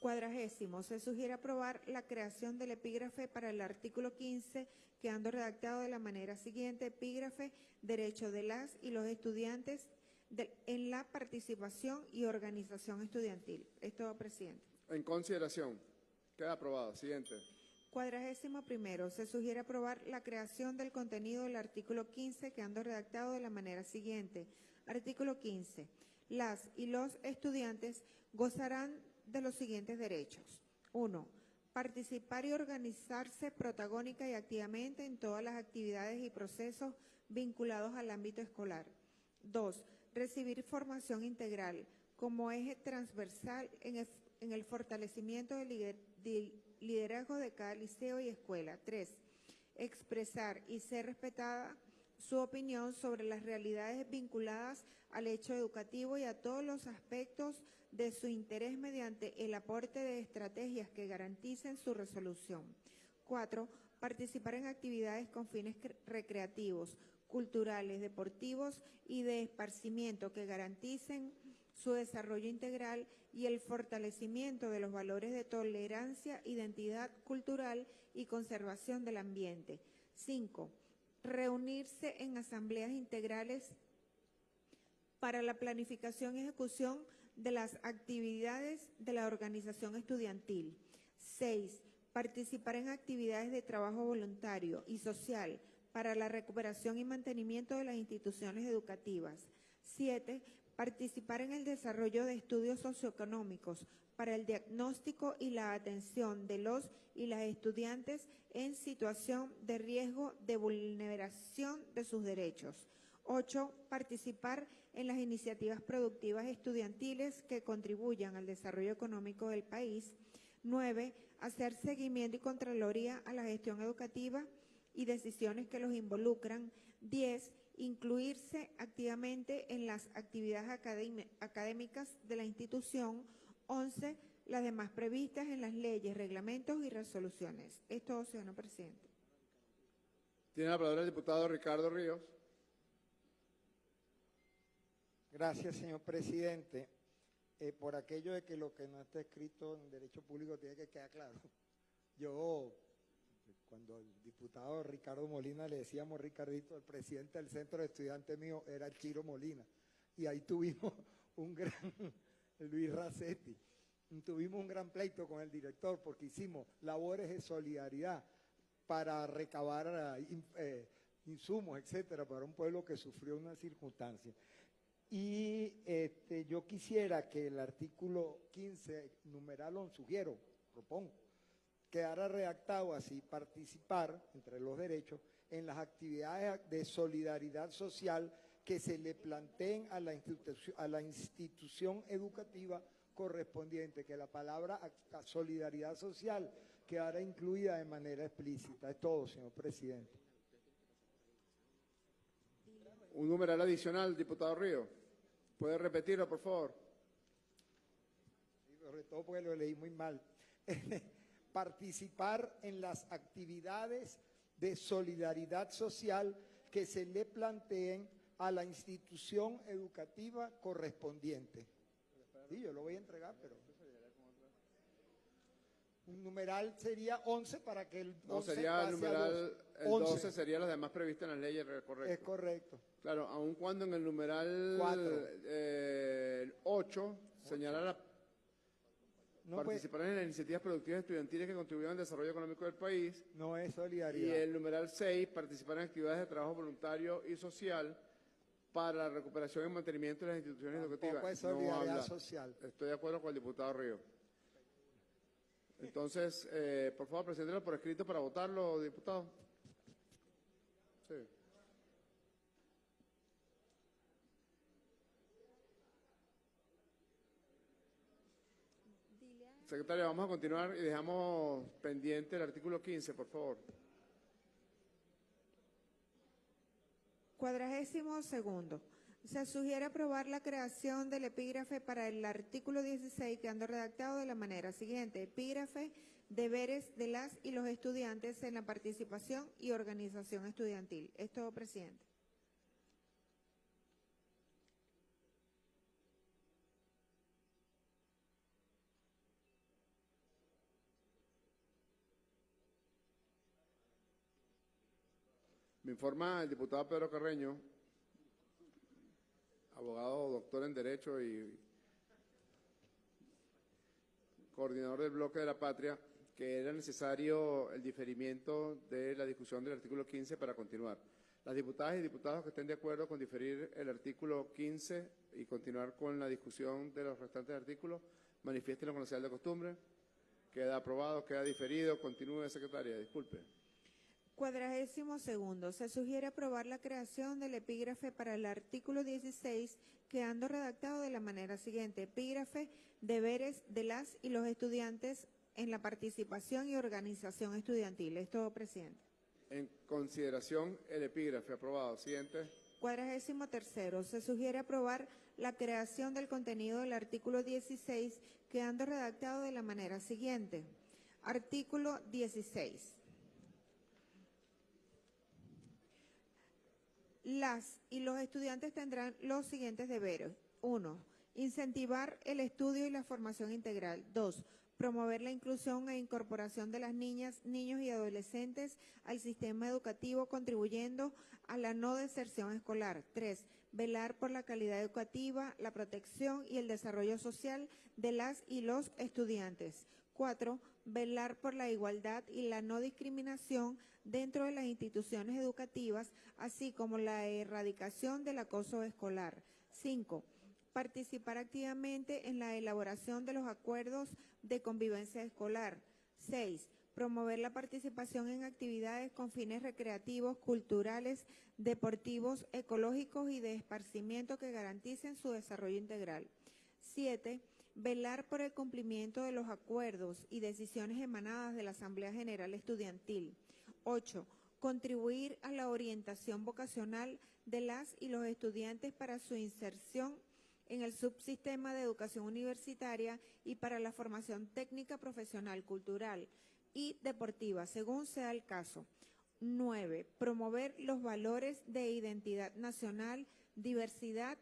Cuadragésimo, se sugiere aprobar la creación del epígrafe para el artículo 15, quedando redactado de la manera siguiente, epígrafe, derecho de las y los estudiantes de- en la participación y organización estudiantil. Es todo, presidente. En consideración, queda aprobado. Siguiente. Cuadragésimo primero, se sugiere aprobar la creación del contenido del artículo 15, quedando redactado de la manera siguiente. Artículo 15. Las y los estudiantes gozarán de los siguientes derechos. Uno, participar y organizarse protagónica y activamente en todas las actividades y procesos vinculados al ámbito escolar. Dos, recibir formación integral como eje transversal en en el fortalecimiento del lider- del liderazgo de cada liceo y escuela. Tres, expresar y ser respetada su opinión sobre las realidades vinculadas al hecho educativo y a todos los aspectos de su interés mediante el aporte de estrategias que garanticen su resolución. Cuatro, participar en actividades con fines cre- recreativos, culturales, deportivos y de esparcimiento que garanticen su desarrollo integral y el fortalecimiento de los valores de tolerancia, identidad cultural y conservación del ambiente. Cinco, reunirse en asambleas integrales para la planificación y ejecución de las actividades de la organización estudiantil. Seis, participar en actividades de trabajo voluntario y social para la recuperación y mantenimiento de las instituciones educativas. Siete, participar en el desarrollo de estudios socioeconómicos para el diagnóstico y la atención de los y las estudiantes en situación de riesgo de vulneración de sus derechos. Ocho, participar en las iniciativas productivas estudiantiles que contribuyan al desarrollo económico del país. 9. Hacer seguimiento y contraloría a la gestión educativa y decisiones que los involucran. 10. Incluirse activamente en las actividades académi- académicas de la institución. 11. Las demás previstas en las leyes, reglamentos y resoluciones. Es todo, señor presidente. Tiene la palabra el diputado Ricardo Ríos. Gracias, señor presidente. Eh, por aquello de que lo que no está escrito en derecho público tiene que quedar claro. Yo, cuando el diputado Ricardo Molina le decíamos Ricardito, el presidente del centro de estudiantes mío era Chiro Molina. Y ahí tuvimos un gran, Luis Racetti, tuvimos un gran pleito con el director porque hicimos labores de solidaridad para recabar eh, in- insumos, etcétera, para un pueblo que sufrió una circunstancia. Y este, yo quisiera que el artículo 15, numeral 11, sugiero, propongo, quedara redactado así, participar, entre los derechos, en las actividades de solidaridad social que se le planteen a la, institución, a la institución educativa correspondiente, que la palabra solidaridad social quedara incluida de manera explícita. Es todo, señor presidente. Un numeral adicional, diputado Ríos. ¿Puede repetirlo, por favor? sobre todo porque lo leí muy mal, participar en las actividades de solidaridad social que se le planteen a la institución educativa correspondiente. Sí, yo lo voy a entregar, pero... Un numeral sería 11 para que el No, 11 sería el numeral, el 11. 12 sería las demás previstas en las leyes, re- Es correcto. correcto. Claro, aun cuando en el numeral Cuatro. eh, el 8 señala la No, pues, participar en las iniciativas productivas estudiantiles que contribuyan al desarrollo económico del país. no es Y solidaridad. el numeral 6, participar en actividades de trabajo voluntario y social para la recuperación y mantenimiento de las instituciones Tampoco educativas. es solidaridad social. Estoy de acuerdo con el diputado Río. Entonces, eh, por favor, preséntelo por escrito para votarlo, diputado. Sí. Secretario, vamos a continuar y dejamos pendiente el artículo 15, por favor. Cuadragésimo segundo. Se sugiere aprobar la creación del epígrafe para el artículo 16 quedando redactado de la manera siguiente. Epígrafe, deberes de las y los estudiantes en la participación y organización estudiantil. Es todo, presidente. Informa el diputado Pedro Carreño, abogado doctor en Derecho y coordinador del bloque de la patria, que era necesario el diferimiento de la discusión del artículo 15 para continuar. Las diputadas y diputados que estén de acuerdo con diferir el artículo 15 y continuar con la discusión de los restantes artículos, manifiestenlo con la señal de costumbre. Queda aprobado, queda diferido. Continúe, secretaria. Disculpe. Cuadragésimo segundo. Se sugiere aprobar la creación del epígrafe para el artículo 16, quedando redactado de la manera siguiente. Epígrafe, deberes de las y los estudiantes en la participación y organización estudiantil. Es todo, presidente. En consideración el epígrafe aprobado. Siguiente. Cuadragésimo tercero. Se sugiere aprobar la creación del contenido del artículo 16, quedando redactado de la manera siguiente. Artículo 16. Las y los estudiantes tendrán los siguientes deberes. Uno, incentivar el estudio y la formación integral. Dos, promover la inclusión e incorporación de las niñas, niños y adolescentes al sistema educativo, contribuyendo a la no deserción escolar. Tres, velar por la calidad educativa, la protección y el desarrollo social de las y los estudiantes. Cuatro, velar por la igualdad y la no discriminación dentro de las instituciones educativas, así como la erradicación del acoso escolar. Cinco, participar activamente en la elaboración de los acuerdos de convivencia escolar. Seis, promover la participación en actividades con fines recreativos, culturales, deportivos, ecológicos y de esparcimiento que garanticen su desarrollo integral. Siete, velar por el cumplimiento de los acuerdos y decisiones emanadas de la Asamblea General Estudiantil. 8. Contribuir a la orientación vocacional de las y los estudiantes para su inserción en el subsistema de educación universitaria y para la formación técnica, profesional, cultural y deportiva, según sea el caso. 9. Promover los valores de identidad nacional, diversidad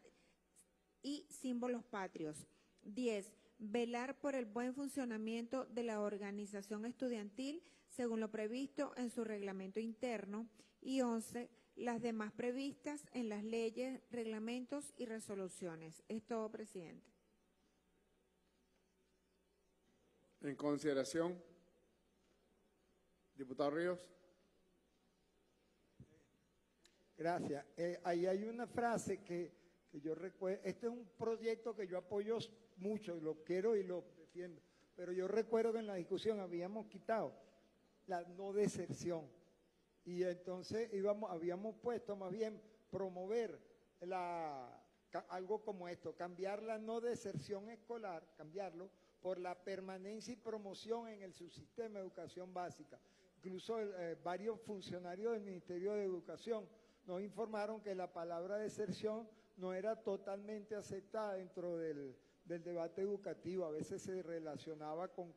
y símbolos patrios. 10. Velar por el buen funcionamiento de la organización estudiantil según lo previsto en su reglamento interno. Y 11. Las demás previstas en las leyes, reglamentos y resoluciones. Es todo, presidente. En consideración, diputado Ríos. Gracias. Eh, ahí hay una frase que, que yo recuerdo, este es un proyecto que yo apoyo mucho, y lo quiero y lo defiendo, pero yo recuerdo que en la discusión habíamos quitado la no deserción y entonces íbamos, habíamos puesto más bien promover la, algo como esto, cambiar la no deserción escolar, cambiarlo por la permanencia y promoción en el subsistema de educación básica. Incluso eh, varios funcionarios del Ministerio de Educación nos informaron que la palabra deserción no era totalmente aceptada dentro del, del debate educativo. A veces se relacionaba con,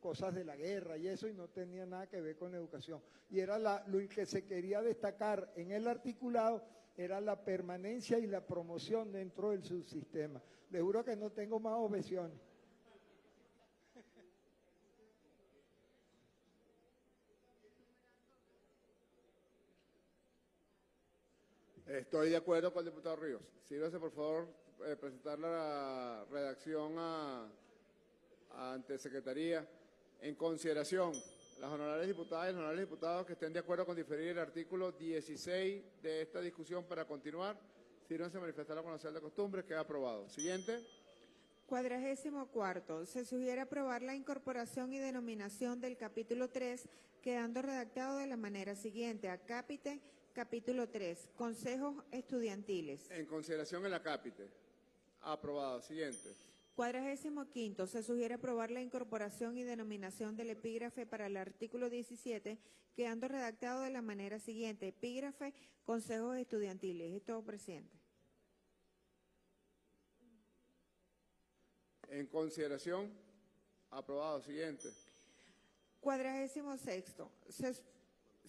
cosas de la guerra y eso y no tenía nada que ver con la educación. Y era la- lo que se quería destacar en el articulado era la permanencia y la promoción dentro del subsistema. Les juro que no tengo más objeciones. Estoy de acuerdo con el diputado Ríos. Sírvase, por favor, eh, presentar la redacción a, ante Secretaría. En consideración, las honorables diputadas y los honorables diputados que estén de acuerdo con diferir el artículo 16 de esta discusión para continuar, sírvanse a manifestar la conocer de costumbre. Queda aprobado. Siguiente. Cuadragésimo cuarto, se sugiere aprobar la incorporación y denominación del capítulo 3, quedando redactado de la manera siguiente. Capítulo 3, consejos estudiantiles. En consideración el acápite. Aprobado. Siguiente. Cuadragésimo quinto, se sugiere aprobar la incorporación y denominación del epígrafe para el artículo 17, quedando redactado de la manera siguiente. Epígrafe, consejos estudiantiles. Es todo, presidente. En consideración. Aprobado. Siguiente. Cuadragésimo sexto, se,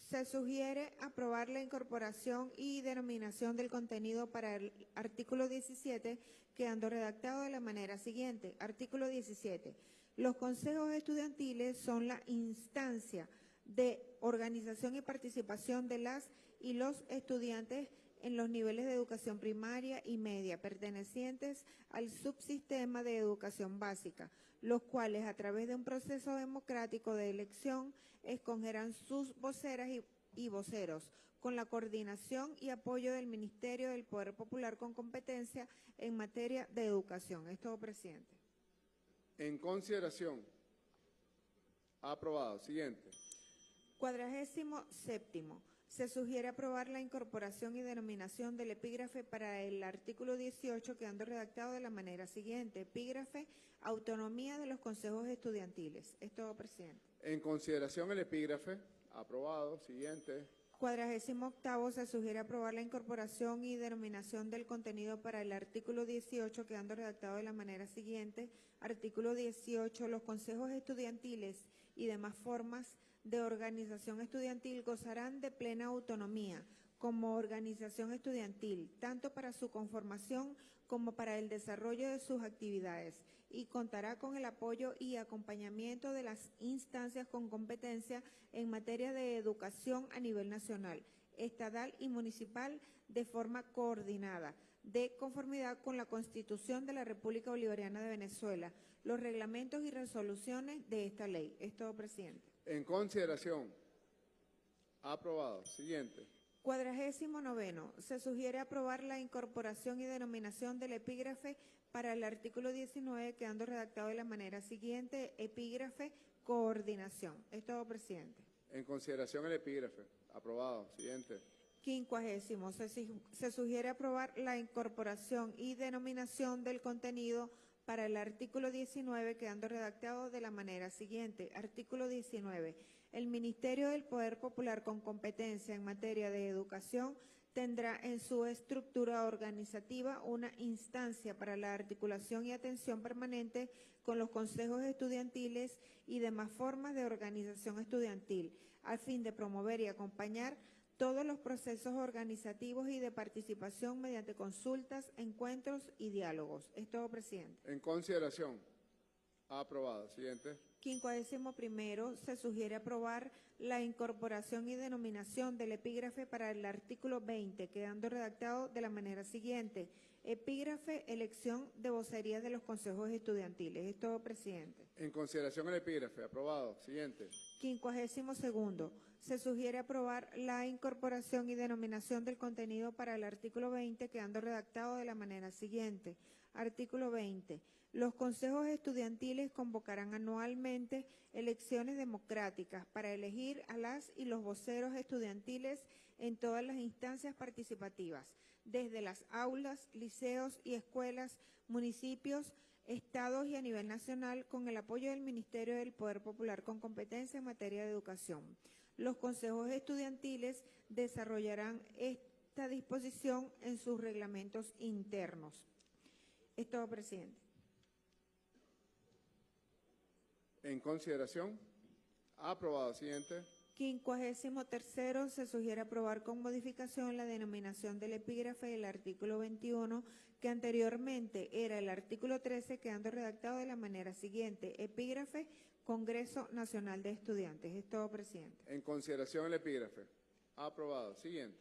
se sugiere aprobar la incorporación y denominación del contenido para el artículo 17, quedando redactado de la manera siguiente. Artículo 17. Los consejos estudiantiles son la instancia de organización y participación de las y los estudiantes en los niveles de educación primaria y media pertenecientes al subsistema de educación básica, los cuales a través de un proceso democrático de elección escogerán sus voceras y, y voceros con la coordinación y apoyo del Ministerio del Poder Popular con competencia en materia de educación. Es todo, presidente. En consideración. Aprobado. Siguiente. Cuadragésimo séptimo. Se sugiere aprobar la incorporación y denominación del epígrafe para el artículo 18, quedando redactado de la manera siguiente. Epígrafe, autonomía de los consejos estudiantiles. Es todo, presidente. En consideración el epígrafe. Aprobado. Siguiente. Cuadragésimo octavo, se sugiere aprobar la incorporación y denominación del contenido para el artículo 18, quedando redactado de la manera siguiente. Artículo 18, los consejos estudiantiles y demás formas de organización estudiantil gozarán de plena autonomía como organización estudiantil, tanto para su conformación como para el desarrollo de sus actividades, y contará con el apoyo y acompañamiento de las instancias con competencia en materia de educación a nivel nacional, estatal y municipal de forma coordinada, de conformidad con la Constitución de la República Bolivariana de Venezuela, los reglamentos y resoluciones de esta ley. Es todo, presidente. En consideración. Aprobado. Siguiente. Cuadragésimo noveno. Se sugiere aprobar la incorporación y denominación del epígrafe para el artículo 19, quedando redactado de la manera siguiente. Epígrafe, coordinación. Es todo, presidente. En consideración el epígrafe. Aprobado. Siguiente. Quincuagésimo. Se, sugiere aprobar la incorporación y denominación del contenido para el artículo 19, quedando redactado de la manera siguiente. Artículo 19. El Ministerio del Poder Popular con competencia en materia de educación tendrá en su estructura organizativa una instancia para la articulación y atención permanente con los consejos estudiantiles y demás formas de organización estudiantil, a fin de promover y acompañar todos los procesos organizativos y de participación mediante consultas, encuentros y diálogos. Es todo, presidente. En consideración. Aprobado. Siguiente. Quincuagésimo primero, se sugiere aprobar la incorporación y denominación del epígrafe para el artículo 20, quedando redactado de la manera siguiente. Epígrafe, elección de vocerías de los consejos estudiantiles. Es todo, presidente. En consideración el epígrafe. Aprobado. Siguiente. Quincuagésimo segundo, se sugiere aprobar la incorporación y denominación del contenido para el artículo 20, quedando redactado de la manera siguiente. Artículo 20. Los consejos estudiantiles convocarán anualmente elecciones democráticas para elegir a las y los voceros estudiantiles en todas las instancias participativas, desde las aulas, liceos y escuelas, municipios, estados y a nivel nacional, con el apoyo del Ministerio del Poder Popular con competencia en materia de educación. Los consejos estudiantiles desarrollarán esta disposición en sus reglamentos internos. Es todo, presidente. En consideración. Aprobado. Siguiente. Quincuagésimo tercero, se sugiere aprobar con modificación la denominación del epígrafe del artículo 21, que anteriormente era el artículo 13, quedando redactado de la manera siguiente. Epígrafe, Congreso Nacional de Estudiantes. Es todo, presidente. En consideración el epígrafe. Aprobado. Siguiente.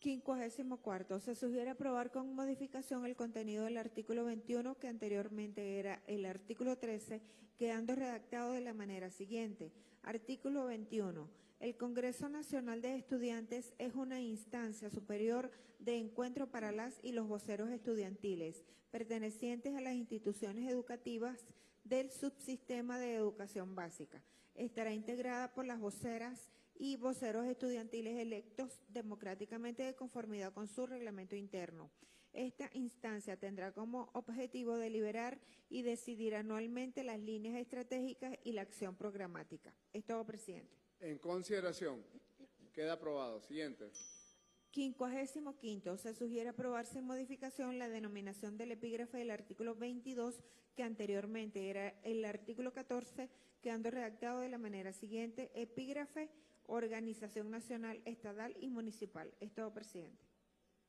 Quincuagésimo cuarto, se sugiere aprobar con modificación el contenido del artículo 21, que anteriormente era el artículo 13, quedando redactado de la manera siguiente. Artículo 21. El Congreso Nacional de Estudiantes es una instancia superior de encuentro para las y los voceros estudiantiles, pertenecientes a las instituciones educativas del subsistema de educación básica. Estará integrada por las voceras y voceros estudiantiles electos democráticamente de conformidad con su reglamento interno. Esta instancia tendrá como objetivo deliberar y decidir anualmente las líneas estratégicas y la acción programática. Es todo, presidente. En consideración. Queda aprobado. Siguiente. Quincuagésimo quinto, se sugiere aprobar sin modificación la denominación del epígrafe del artículo 22, que anteriormente era el artículo 14, quedando redactado de la manera siguiente, epígrafe, organización nacional, estatal y municipal. Es todo, presidente.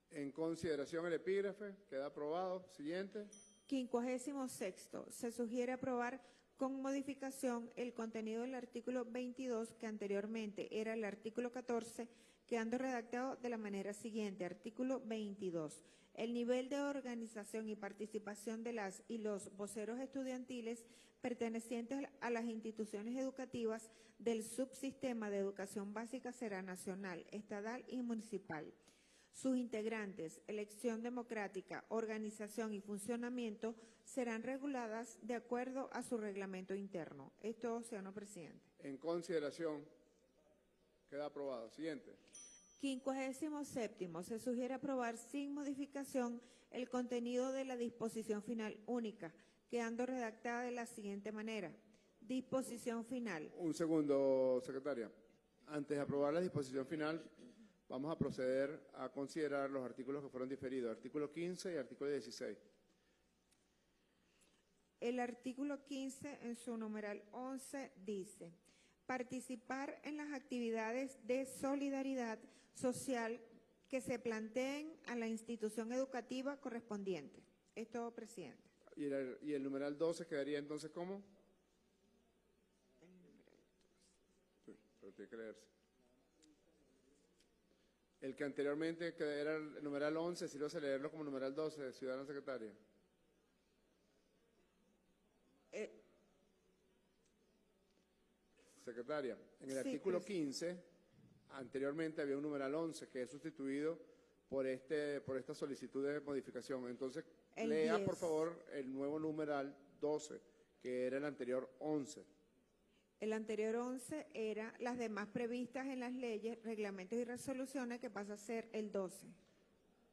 En consideración el epígrafe. Queda aprobado. Siguiente. Quincuagésimo sexto, se sugiere aprobar con modificación el contenido del artículo 22, que anteriormente era el artículo 14, quedando redactado de la manera siguiente. Artículo 22. El nivel de organización y participación de las y los voceros estudiantiles pertenecientes a las instituciones educativas del subsistema de educación básica será nacional, estatal y municipal. Sus integrantes, elección democrática, organización y funcionamiento serán reguladas de acuerdo a su reglamento interno. Esto, señor presidente. En consideración. Queda aprobado. Siguiente. Quincuagésimo séptimo, se sugiere aprobar sin modificación el contenido de la disposición final única, quedando redactada de la siguiente manera. Disposición final. Un segundo, secretaria. Antes de aprobar la disposición final, vamos a proceder a considerar los artículos que fueron diferidos, artículo 15 y artículo 16. El artículo 15 en su numeral 11 dice, participar en las actividades de solidaridad social que se planteen a la institución educativa correspondiente. Es todo, presidente. ¿Y el, y el numeral 12 quedaría entonces cómo? Sí, pero tiene que leerse. El que anteriormente que era el numeral 11, si lo hace leerlo como numeral 12, ciudadana secretaria. Eh, Secretaria, en el Sí, artículo pues. 15, anteriormente había un numeral 11 que es sustituido por este por esta solicitud de modificación. Entonces, El lea 10. por favor el nuevo numeral 12, que era el anterior 11. El anterior 11 era las demás previstas en las leyes, reglamentos y resoluciones que pasa a ser el 12.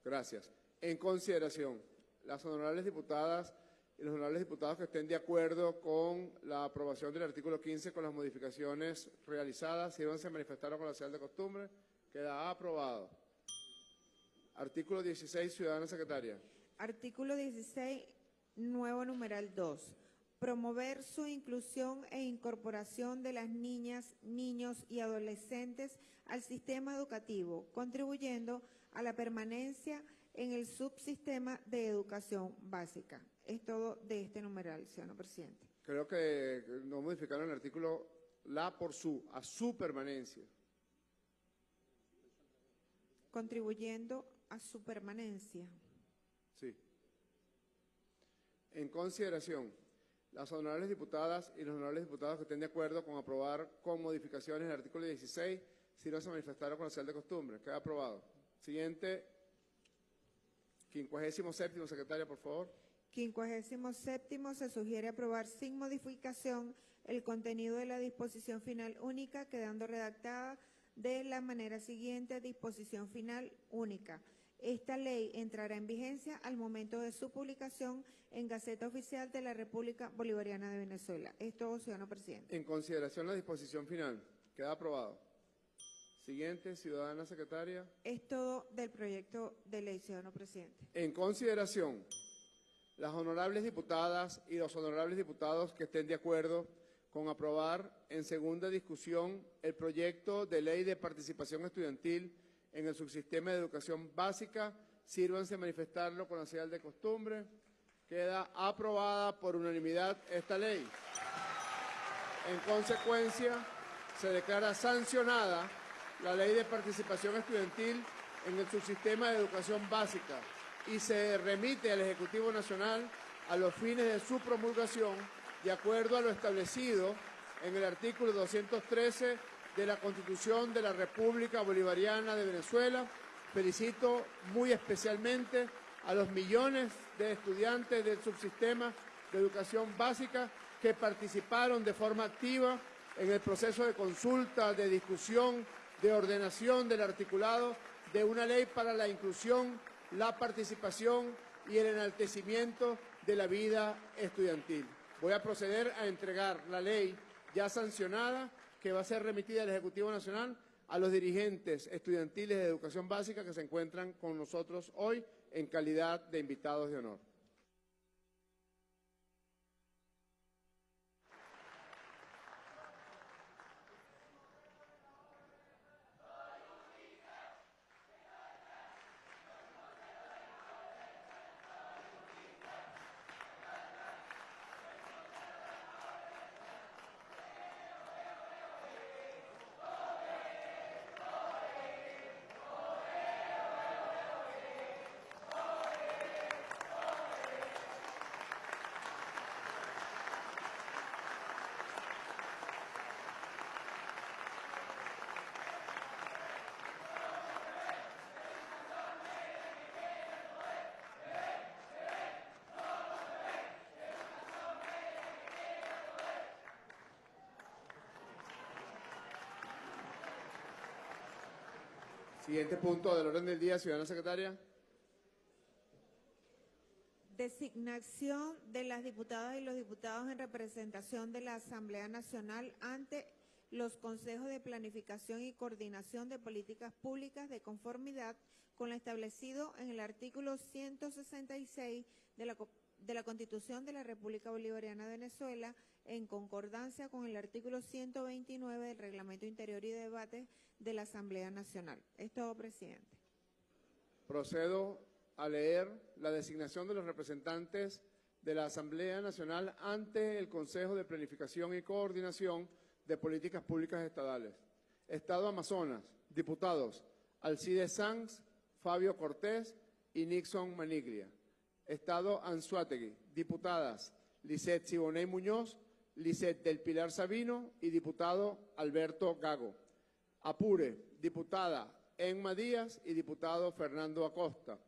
Gracias. En consideración, las honorables diputadas y los honorables diputados que estén de acuerdo con la aprobación del artículo 15 con las modificaciones realizadas, sírvanse a manifestar con la señal de costumbre. Queda aprobado. Artículo 16, ciudadana secretaria. Artículo 16, nuevo numeral 2. Promover su inclusión e incorporación de las niñas, niños y adolescentes al sistema educativo, contribuyendo a la permanencia en el subsistema de educación básica. Es todo de este numeral, señor presidente. Creo que no modificaron el artículo la por su, a su permanencia. Contribuyendo a su permanencia. Sí. En consideración, las honorables diputadas y los honorables diputados que estén de acuerdo con aprobar con modificaciones el artículo 16, si no se manifestaron con la señal de costumbre. Queda aprobado. Siguiente, 57 secretaria, por favor. 57 se sugiere aprobar sin modificación el contenido de la disposición final única, quedando redactada de la manera siguiente, disposición final única. Esta ley entrará en vigencia al momento de su publicación en Gaceta Oficial de la República Bolivariana de Venezuela. Es todo, ciudadano presidente. En consideración la disposición final. Queda aprobado. Siguiente, ciudadana secretaria. Es todo del proyecto de ley, ciudadano presidente. En consideración, las honorables diputadas y los honorables diputados que estén de acuerdo con aprobar en segunda discusión el proyecto de ley de participación estudiantil en el subsistema de educación básica, sírvanse manifestarlo con la señal de costumbre. Queda aprobada por unanimidad esta ley. En consecuencia, se declara sancionada la ley de participación estudiantil en el subsistema de educación básica y se remite al Ejecutivo Nacional a los fines de su promulgación de acuerdo a lo establecido en el artículo 213 de la Constitución de la República Bolivariana de Venezuela. Felicito muy especialmente a los millones de estudiantes del subsistema de educación básica que participaron de forma activa en el proceso de consulta, de discusión, de ordenación del articulado de una ley para la inclusión, la participación y el enaltecimiento de la vida estudiantil. Voy a proceder a entregar la ley ya sancionada que va a ser remitida al Ejecutivo Nacional a los dirigentes estudiantiles de educación básica que se encuentran con nosotros hoy en calidad de invitados de honor. Siguiente punto del orden del día, ciudadana secretaria. Designación de las diputadas y los diputados en representación de la Asamblea Nacional ante los consejos de planificación y coordinación de políticas públicas de conformidad con lo establecido en el artículo 166 de la, de la Constitución de la República Bolivariana de Venezuela en concordancia con el artículo 129 del Reglamento Interior y de Debate de la Asamblea Nacional. Es todo, presidente. Procedo a leer la designación de los representantes de la Asamblea Nacional ante el Consejo de Planificación y Coordinación de Políticas Públicas Estadales. Estado Amazonas, diputados Alcides Sanz, Fabio Cortés y Nixon Maniglia. Estado Anzuategui, diputadas Lisette Siboney Muñoz, Lisette del Pilar Sabino y diputado Alberto Gago. Apure, diputada Enma Díaz y diputado Fernando Acosta.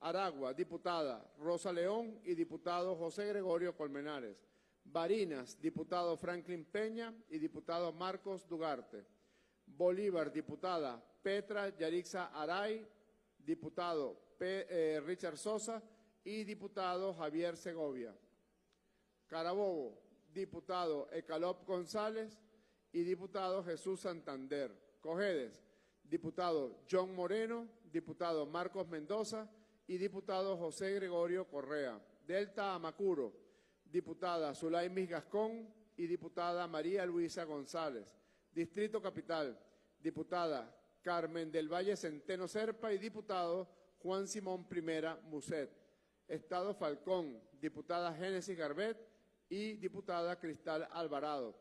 Aragua, diputada Rosa León y diputado José Gregorio Colmenares. Barinas, diputado Franklin Peña y diputado Marcos Dugarte. Bolívar, diputada Petra Yarixa Aray, diputado eh, Richard Sosa y diputado Javier Segovia. Carabobo, diputado Ecalop González y diputado Jesús Santander. Cojedes, diputado John Moreno, diputado Marcos Mendoza y diputado José Gregorio Correa. Delta Amacuro, diputada Zulaimis Gascón y diputada María Luisa González. Distrito Capital, diputada Carmen del Valle Centeno Serpa y diputado Juan Simón Primera Muset. Estado Falcón, diputada Génesis Garbet y diputada Cristal Alvarado.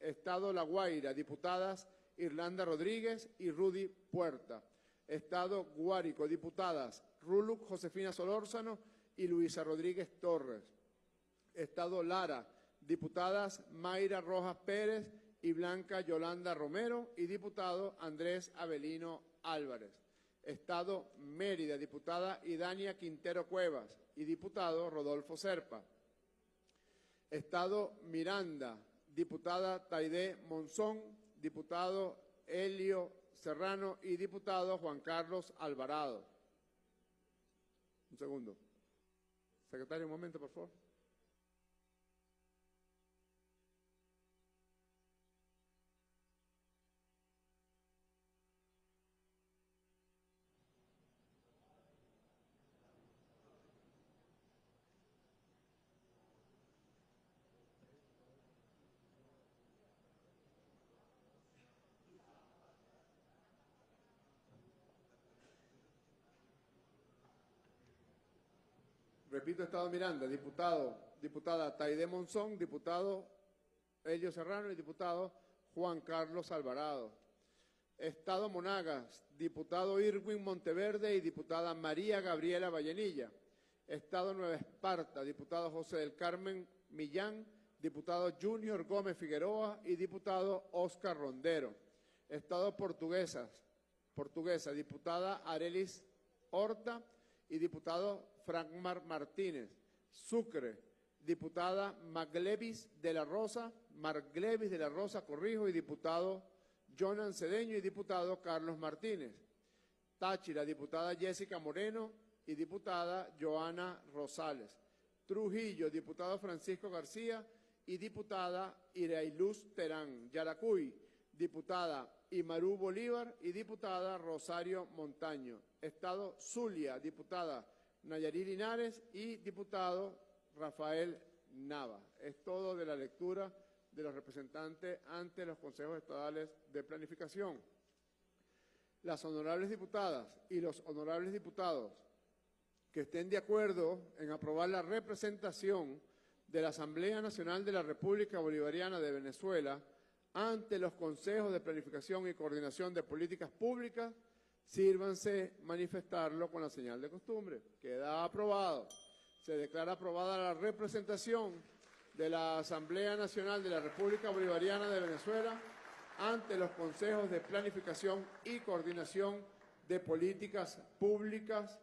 Estado La Guaira, diputadas Irlanda Rodríguez y Rudy Puerta. Estado Guárico, diputadas Ruluc Josefina Solórzano y Luisa Rodríguez Torres. Estado Lara, diputadas Mayra Rojas Pérez y Blanca Yolanda Romero y diputado Andrés Avelino Álvarez. Estado Mérida, diputada Idania Quintero Cuevas y diputado Rodolfo Serpa. Estado Miranda, diputada Taide Monzón, diputado Helio Serrano y diputado Juan Carlos Alvarado. Un segundo. Secretario, un momento, por favor. Repito, Estado Miranda, diputado, diputada Taide Monzón, diputado Elio Serrano y diputado Juan Carlos Alvarado. Estado Monagas, diputado Irwin Monteverde y diputada María Gabriela Vallenilla. Estado Nueva Esparta, diputado José del Carmen Millán, diputado Junior Gómez Figueroa y diputado Oscar Rondero. Estado Portuguesas, Portuguesa, diputada Arelis Horta y diputado Frankmar Martínez. Sucre, diputada Maglevis de la Rosa, Marglevis de la Rosa Corrijo y diputado Jonan Cedeño y diputado Carlos Martínez. Táchira, diputada Jessica Moreno y diputada Joana Rosales. Trujillo, diputado Francisco García y diputada Irailuz Terán. Yaracuy, diputada Imarú Bolívar y diputada Rosario Montaño. Estado Zulia, diputada Nayarí Linares y diputado Rafael Nava. Es todo de la lectura de los representantes ante los consejos estadales de planificación. Las honorables diputadas y los honorables diputados que estén de acuerdo en aprobar la representación de la Asamblea Nacional de la República Bolivariana de Venezuela ante los consejos de planificación y coordinación de políticas públicas, sírvanse manifestarlo con la señal de costumbre. Queda aprobado. Se declara aprobada la representación de la Asamblea Nacional de la República Bolivariana de Venezuela ante los consejos de planificación y coordinación de políticas públicas.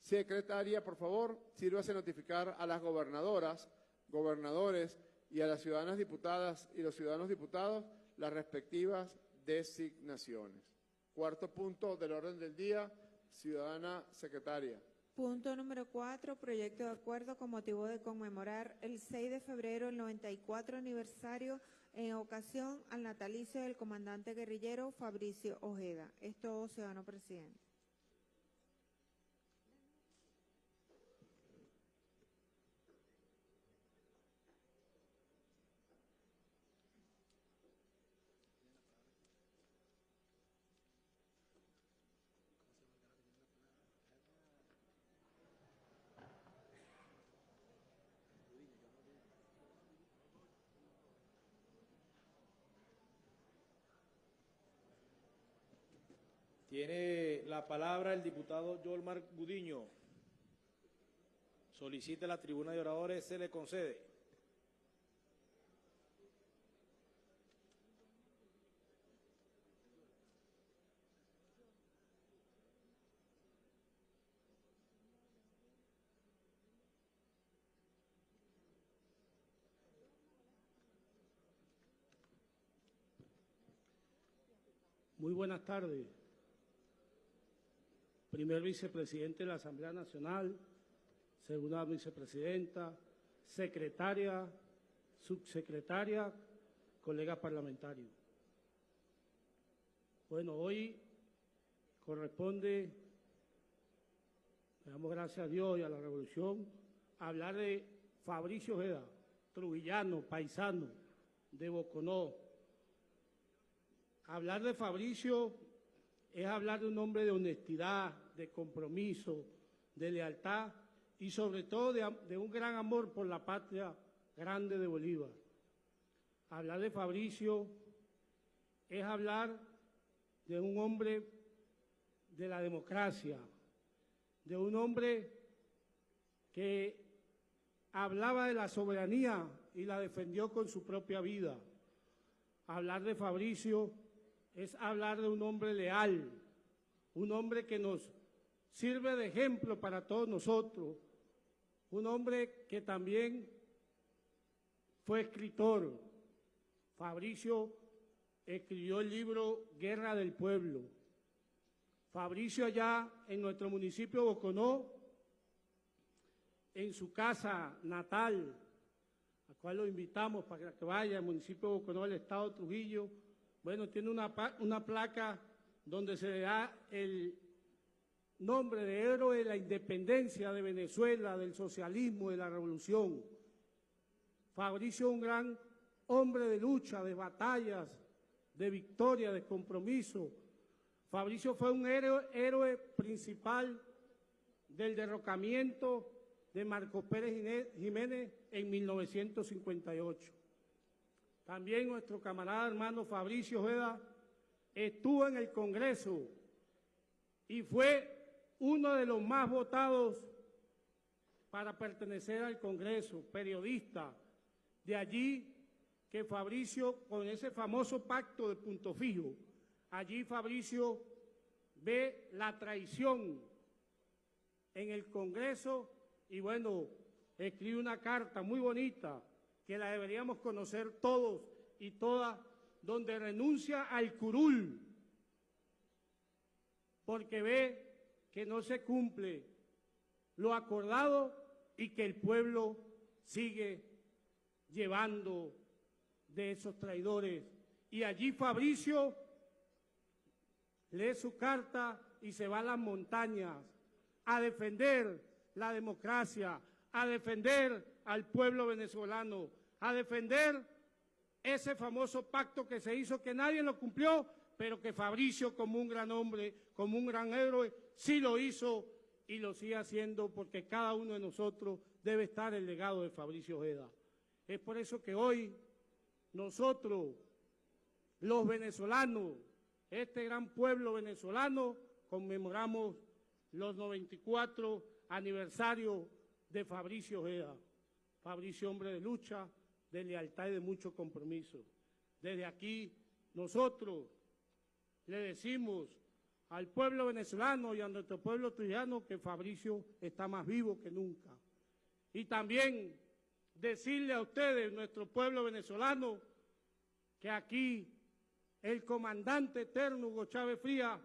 Secretaria, por favor, sírvase notificar a las gobernadoras, gobernadores y a las ciudadanas diputadas y los ciudadanos diputados las respectivas designaciones. Cuarto punto del orden del día, ciudadana secretaria. Punto número cuatro, proyecto de acuerdo con motivo de conmemorar el 6 de febrero, el 94 aniversario en ocasión al natalicio del comandante guerrillero Fabricio Ojeda. Es todo, ciudadano presidente. Tiene la palabra el diputado Yolmar Gudiño. Solicita la tribuna de oradores, se le concede. Muy buenas tardes. Primer vicepresidente de la Asamblea Nacional, segunda vicepresidenta, secretaria, subsecretaria, colegas parlamentarios. Bueno, hoy corresponde, le damos gracias a Dios y a la Revolución, hablar de Fabricio Ojeda, trujillano, paisano, de Boconó. Hablar de Fabricio es hablar de un hombre de honestidad, de compromiso, de lealtad y sobre todo de, un gran amor por la patria grande de Bolívar. Hablar de Fabricio es hablar de un hombre de la democracia, de un hombre que hablaba de la soberanía y la defendió con su propia vida. Hablar de Fabricio es hablar de un hombre leal, un hombre que nos sirve de ejemplo para todos nosotros, un hombre que también fue escritor. Fabricio escribió el libro Guerra del Pueblo. Fabricio allá en nuestro municipio de Boconó, en su casa natal, a cual lo invitamos para que vaya al municipio de Boconó, el estado de Trujillo, bueno, tiene una, una placa donde se le da el nombre de héroe de la independencia de Venezuela, del socialismo, de la revolución. Fabricio un gran hombre de lucha, de batallas, de victoria, de compromiso. Fabricio fue un héroe, principal del derrocamiento de Marcos Pérez Jiménez en 1958. También nuestro camarada hermano Fabricio Ojeda estuvo en el Congreso y fue uno de los más votados para pertenecer al Congreso, periodista. De allí que Fabricio, con ese famoso pacto de punto fijo, allí Fabricio ve la traición en el Congreso y bueno, escribe una carta muy bonita que la deberíamos conocer todos y todas, donde renuncia al curul, porque ve que no se cumple lo acordado y que el pueblo sigue llevando de esos traidores. Y allí Fabricio lee su carta y se va a las montañas a defender la democracia, a defender al pueblo venezolano, a defender ese famoso pacto que se hizo, que nadie lo cumplió, pero que Fabricio como un gran hombre, como un gran héroe, sí lo hizo y lo sigue haciendo porque cada uno de nosotros debe estar el legado de Fabricio Ojeda. Es por eso que hoy nosotros, los venezolanos, este gran pueblo venezolano, conmemoramos los 94 aniversarios de Fabricio Ojeda. Fabricio, hombre de lucha, de lealtad y de mucho compromiso. Desde aquí, nosotros le decimos al pueblo venezolano y a nuestro pueblo trujillano que Fabricio está más vivo que nunca. Y también decirle a ustedes, nuestro pueblo venezolano, que aquí el comandante eterno Hugo Chávez Fría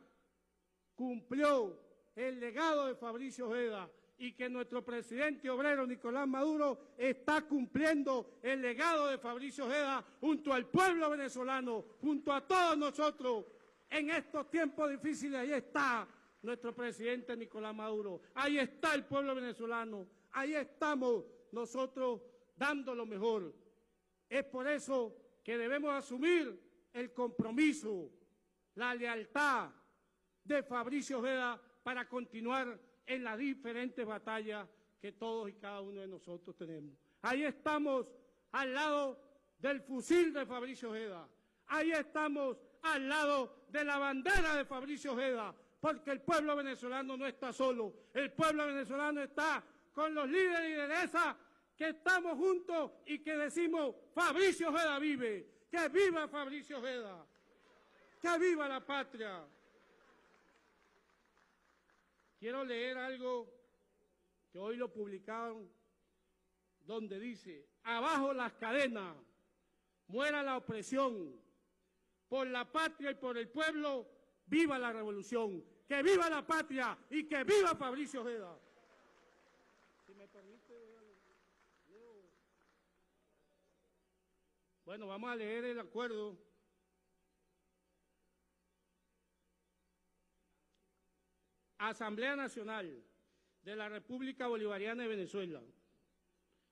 cumplió el legado de Fabricio Ojeda y que nuestro presidente obrero Nicolás Maduro está cumpliendo el legado de Fabricio Ojeda junto al pueblo venezolano, junto a todos nosotros. En estos tiempos difíciles, ahí está nuestro presidente Nicolás Maduro, ahí está el pueblo venezolano, ahí estamos nosotros dando lo mejor. Es por eso que debemos asumir el compromiso, la lealtad de Fabricio Ojeda para continuar en las diferentes batallas que todos y cada uno de nosotros tenemos. Ahí estamos al lado del fusil de Fabricio Ojeda. Ahí estamos al lado de la bandera de Fabricio Ojeda, porque el pueblo venezolano no está solo. El pueblo venezolano está con los líderes y lideresas que estamos juntos y que decimos, Fabricio Ojeda vive, que viva Fabricio Ojeda, que viva la patria. Quiero leer algo que hoy lo publicaron, donde dice, abajo las cadenas, muera la opresión, por la patria y por el pueblo, viva la revolución, que viva la patria y que viva Fabricio Ojeda. Si me permite, Bueno, vamos a leer el acuerdo. Asamblea Nacional de la República Bolivariana de Venezuela.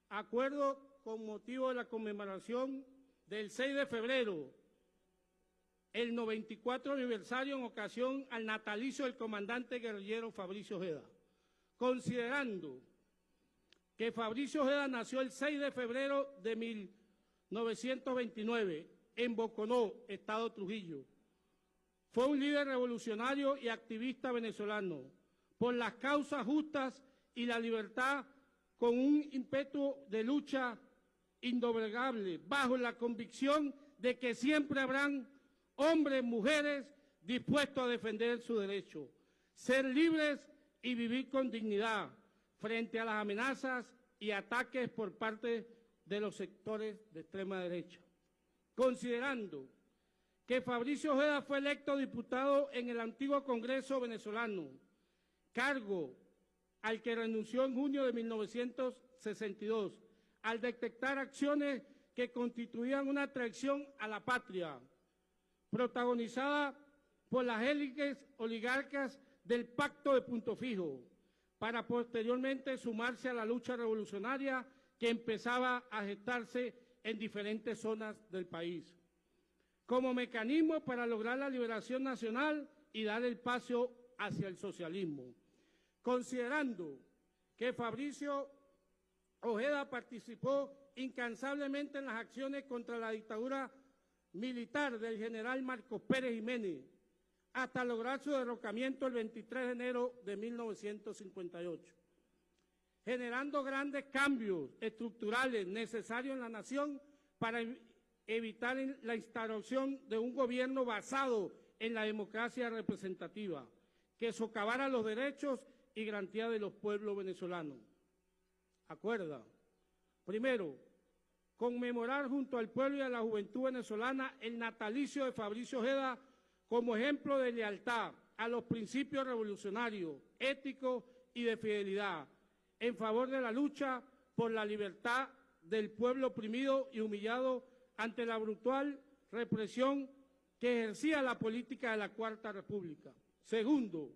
Acuerdo con motivo de la conmemoración del 6 de febrero, el 94 aniversario en ocasión al natalicio del comandante guerrillero Fabricio Ojeda. Considerando que Fabricio Ojeda nació el 6 de febrero de 1929 en Boconó, Estado Trujillo. Fue un líder revolucionario y activista venezolano por las causas justas y la libertad con un ímpetu de lucha indoblegable, bajo la convicción de que siempre habrán hombres, mujeres dispuestos a defender su derecho, ser libres y vivir con dignidad frente a las amenazas y ataques por parte de los sectores de extrema derecha. Considerando que Fabricio Ojeda fue electo diputado en el antiguo Congreso venezolano, cargo al que renunció en junio de 1962, al detectar acciones que constituían una traición a la patria, protagonizada por las élites oligarcas del Pacto de Punto Fijo, para posteriormente sumarse a la lucha revolucionaria que empezaba a gestarse en diferentes zonas del país, como mecanismo para lograr la liberación nacional y dar el paso hacia el socialismo. Considerando que Fabricio Ojeda participó incansablemente en las acciones contra la dictadura militar del general Marcos Pérez Jiménez, hasta lograr su derrocamiento el 23 de enero de 1958, generando grandes cambios estructurales necesarios en la nación para evitar la instauración de un gobierno basado en la democracia representativa, que socavara los derechos y garantías de los pueblos venezolanos. Acuerda, primero, conmemorar junto al pueblo y a la juventud venezolana el natalicio de Fabricio Ojeda como ejemplo de lealtad a los principios revolucionarios, éticos y de fidelidad, en favor de la lucha por la libertad del pueblo oprimido y humillado ante la brutal represión que ejercía la política de la Cuarta República. Segundo,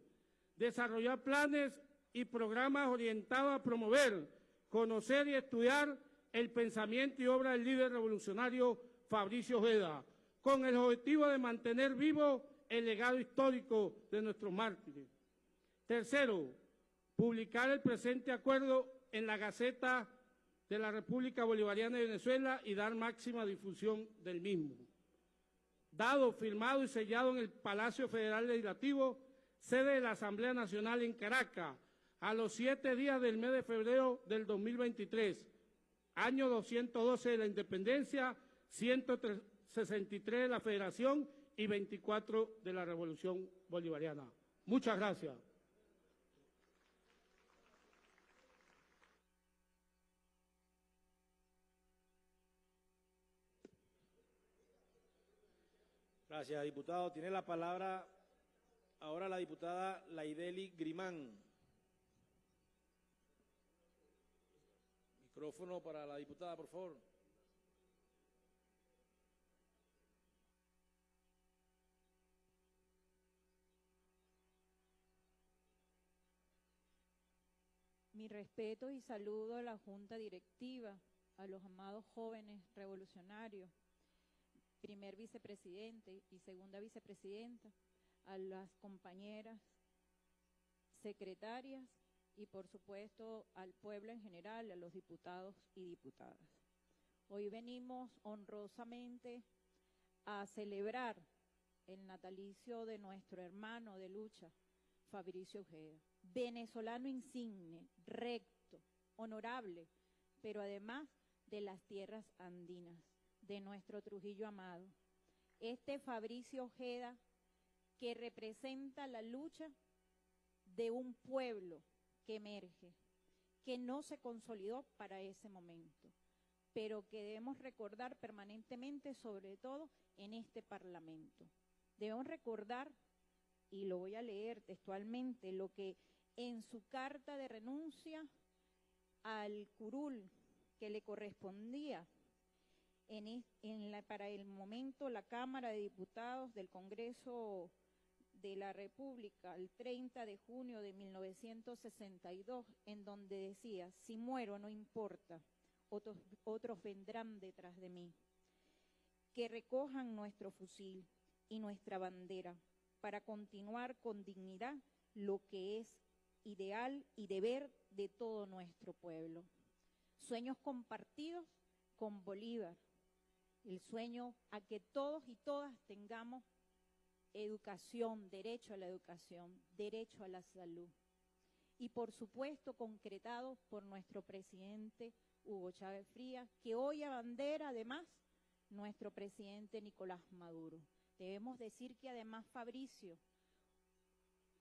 desarrollar planes y programas orientados a promover, conocer y estudiar el pensamiento y obra del líder revolucionario Fabricio Ojeda, con el objetivo de mantener vivo el legado histórico de nuestros mártires. Tercero, publicar el presente acuerdo en la Gaceta de la República Bolivariana de Venezuela y dar máxima difusión del mismo. Dado, firmado y sellado en el Palacio Federal Legislativo, sede de la Asamblea Nacional en Caracas, a los siete días del mes de febrero del 2023, año 212 de la independencia, 163 de la federación y 24 de la revolución bolivariana. Muchas gracias. Gracias, diputado. Tiene la palabra ahora la diputada Laideli Grimán. Micrófono para la diputada, por favor. Mi respeto y saludo a la Junta Directiva, a los amados jóvenes revolucionarios, primer vicepresidente y segunda vicepresidenta, a las compañeras secretarias y por supuesto al pueblo en general, a los diputados y diputadas. Hoy venimos honrosamente a celebrar el natalicio de nuestro hermano de lucha, Fabricio Ojeda venezolano insigne, recto, honorable, pero además de las tierras andinas, de nuestro Trujillo amado. Este Fabricio Ojeda que representa la lucha de un pueblo que emerge, que no se consolidó para ese momento, pero que debemos recordar permanentemente, sobre todo en este Parlamento. Debemos recordar, y lo voy a leer textualmente, lo que en su carta de renuncia al curul que le correspondía En la- para el momento, la Cámara de Diputados del Congreso de la República, el 30 de junio de 1962, en donde decía, si muero no importa, otros, otros vendrán detrás de mí. Que recojan nuestro fusil y nuestra bandera para continuar con dignidad lo que es ideal y deber de todo nuestro pueblo. Sueños compartidos con Bolívar, el sueño a que todos y todas tengamos educación, derecho a la educación, derecho a la salud. Y por supuesto concretado por nuestro presidente Hugo Chávez Frías, que hoy abandera además nuestro presidente Nicolás Maduro. Debemos decir que además Fabricio,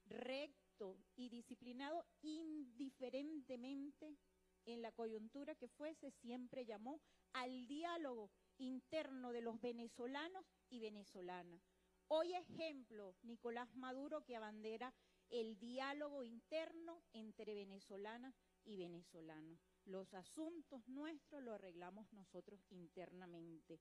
recto y disciplinado indiferentemente en la coyuntura que fuese, siempre llamó al diálogo interno de los venezolanos y venezolanas. Hoy ejemplo, Nicolás Maduro que abandera el diálogo interno entre venezolanas y venezolanos. Los asuntos nuestros los arreglamos nosotros internamente.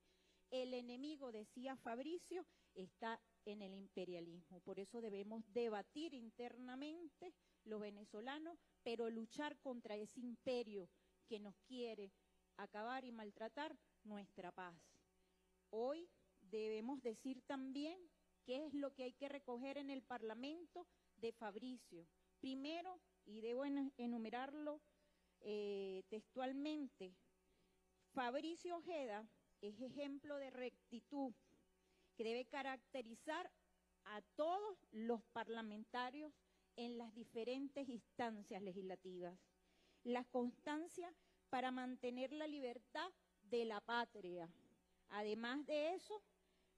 El enemigo, decía Fabricio, está en el imperialismo. Por eso debemos debatir internamente los venezolanos, pero luchar contra ese imperio que nos quiere acabar y maltratar nuestra paz. Hoy debemos decir también qué es lo que hay que recoger en el Parlamento de Fabricio. Primero, y debo en- enumerarlo eh, textualmente, Fabricio Ojeda es ejemplo de rectitud que debe caracterizar a todos los parlamentarios en las diferentes instancias legislativas. La constancia para mantener la libertad de la patria. Además de eso,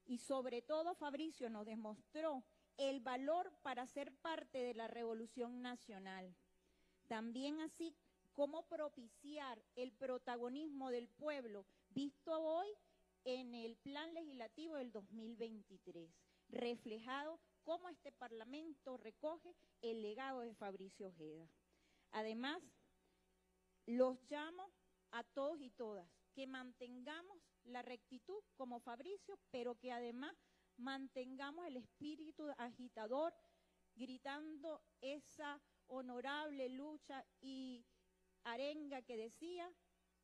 y sobre todo Fabricio nos demostró el valor para ser parte de la revolución nacional. También así cómo propiciar el protagonismo del pueblo visto hoy en el plan legislativo del 2023, reflejado cómo este Parlamento recoge el legado de Fabricio Ojeda. Además, los llamo a todos y todas que mantengamos la rectitud como Fabricio, pero que además mantengamos el espíritu agitador, gritando esa honorable lucha y arenga que decía,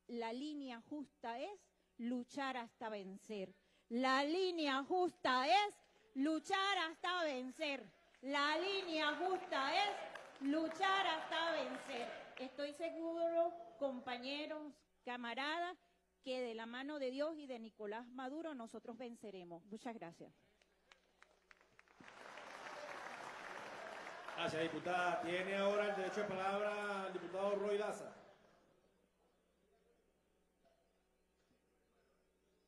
la línea justa es luchar hasta vencer. La línea justa es luchar hasta vencer. La línea justa es luchar hasta vencer. Estoy seguro, compañeros, camaradas, que de la mano de Dios y de Nicolás Maduro nosotros venceremos. Muchas gracias. Gracias, diputada. Tiene ahora el derecho de palabra el diputado Roy Daza.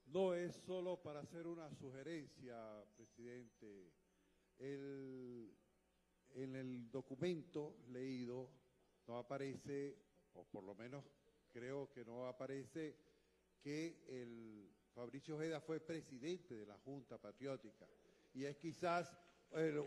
No es solo para hacer una sugerencia, presidente. El- en el documento leído no aparece, o por lo menos creo que no aparece, que el Fabricio Ojeda fue presidente de la Junta Patriótica. Y es quizás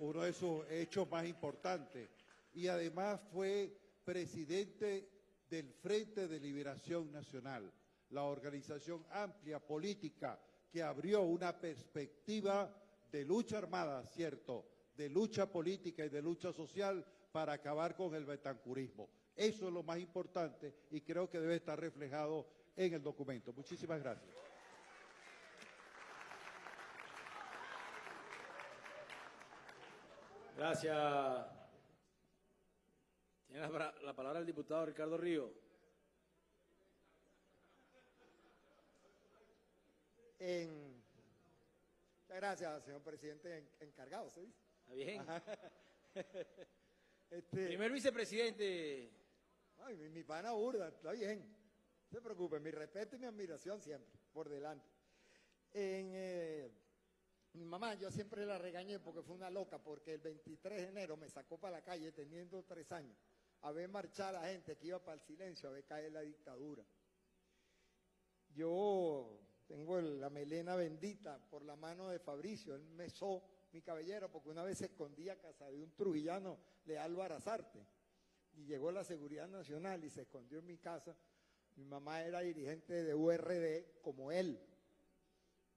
uno de sus hechos más importantes. Y además fue presidente del Frente de Liberación Nacional, la organización amplia política que abrió una perspectiva de lucha armada, cierto, de lucha política y de lucha social para acabar con el betancurismo. Eso es lo más importante y creo que debe estar reflejado en el documento. Muchísimas gracias. Gracias. Tiene la, palabra el diputado Ricardo Río. En... Muchas gracias, señor presidente en- encargado, ¿se dice? Está bien. Este, Primer vicepresidente. ay, mi, mi pana burda, está bien. No se preocupe, mi respeto y mi admiración siempre, por delante. Eh, mi mamá, yo siempre la regañé porque fue una loca, porque el 23 de enero me sacó para la calle teniendo tres años, a ver marchar a gente que iba para el silencio, a ver caer la dictadura. Yo tengo la melena bendita por la mano de Fabricio, él mesó mi cabellera porque una vez se escondía a casa de un trujillano de Álvaro Azarte y llegó la Seguridad Nacional y se escondió en mi casa. Mi mamá era dirigente de URD como él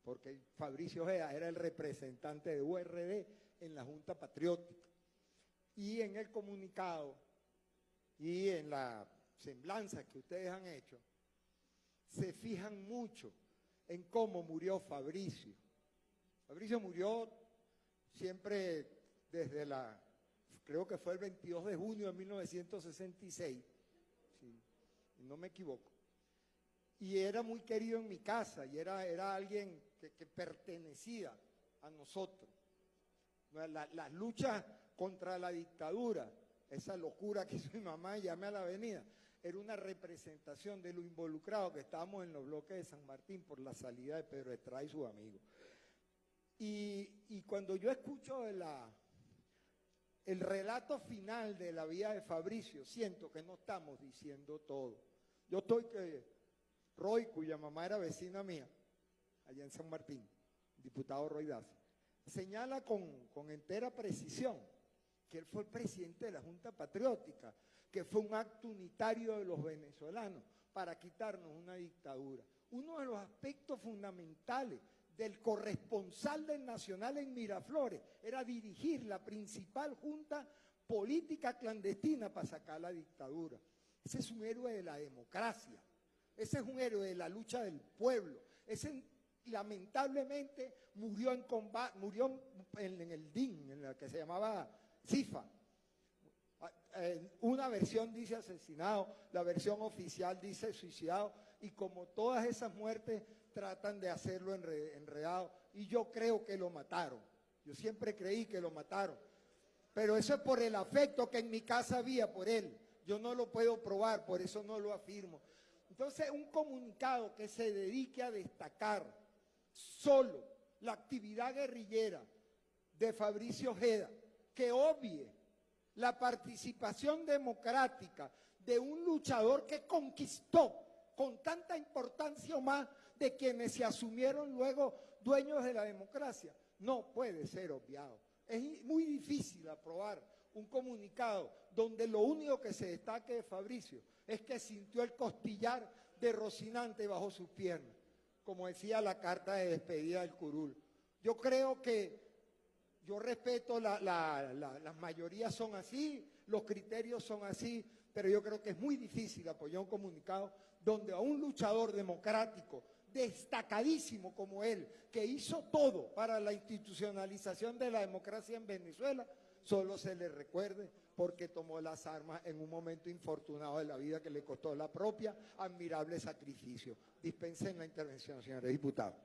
porque Fabricio Ojeda era el representante de URD en la Junta Patriótica. Y en el comunicado y en la semblanza que ustedes han hecho, se fijan mucho en cómo murió Fabricio. Fabricio murió siempre desde la, creo que fue el 22 de junio de 1966, si no me equivoco. Y era muy querido en mi casa y era, era alguien que, pertenecía a nosotros. Las luchas contra la dictadura, esa locura que hizo mi mamá, llame a la avenida, era una representación de lo involucrado que estábamos en los bloques de San Martín por la salida de Pedro Estrada y sus amigos. Y, cuando yo escucho el relato final de la vida de Fabricio, siento que no estamos diciendo todo. Yo estoy que Roy, cuya mamá era vecina mía, allá en San Martín, diputado Roy Daza, señala con, con entera precisión que él fue el presidente de la Junta Patriótica, que fue un acto unitario de los venezolanos para quitarnos una dictadura. Uno de los aspectos fundamentales del corresponsal del Nacional en Miraflores era dirigir la principal junta política clandestina para sacar la dictadura. Ese es un héroe de la democracia, ese es un héroe de la lucha del pueblo, ese lamentablemente murió en combate, murió en, el DIN, en la que se llamaba CIFA, una versión dice asesinado, la versión oficial dice suicidado, y como todas esas muertes tratan de hacerlo enredado, y yo creo que lo mataron. Yo siempre creí que lo mataron. Pero eso es por el afecto que en mi casa había por él. Yo no lo puedo probar, por eso no lo afirmo. Entonces, un comunicado que se dedique a destacar solo la actividad guerrillera de Fabricio Ojeda, que obvie la participación democrática de un luchador que conquistó con tanta importancia o más de quienes se asumieron luego dueños de la democracia, no puede ser obviado. Es muy difícil aprobar un comunicado donde lo único que se destaque de Fabricio es que sintió el costillar de Rocinante bajo sus piernas, como decía la carta de despedida del curul. Yo creo que yo respeto, la, las mayorías son así, los criterios son así, pero yo creo que es muy difícil apoyar un comunicado donde a un luchador democrático, destacadísimo como él, que hizo todo para la institucionalización de la democracia en Venezuela, solo se le recuerde porque tomó las armas en un momento infortunado de la vida que le costó la propia admirable sacrificio. Dispensen la intervención, señores diputados.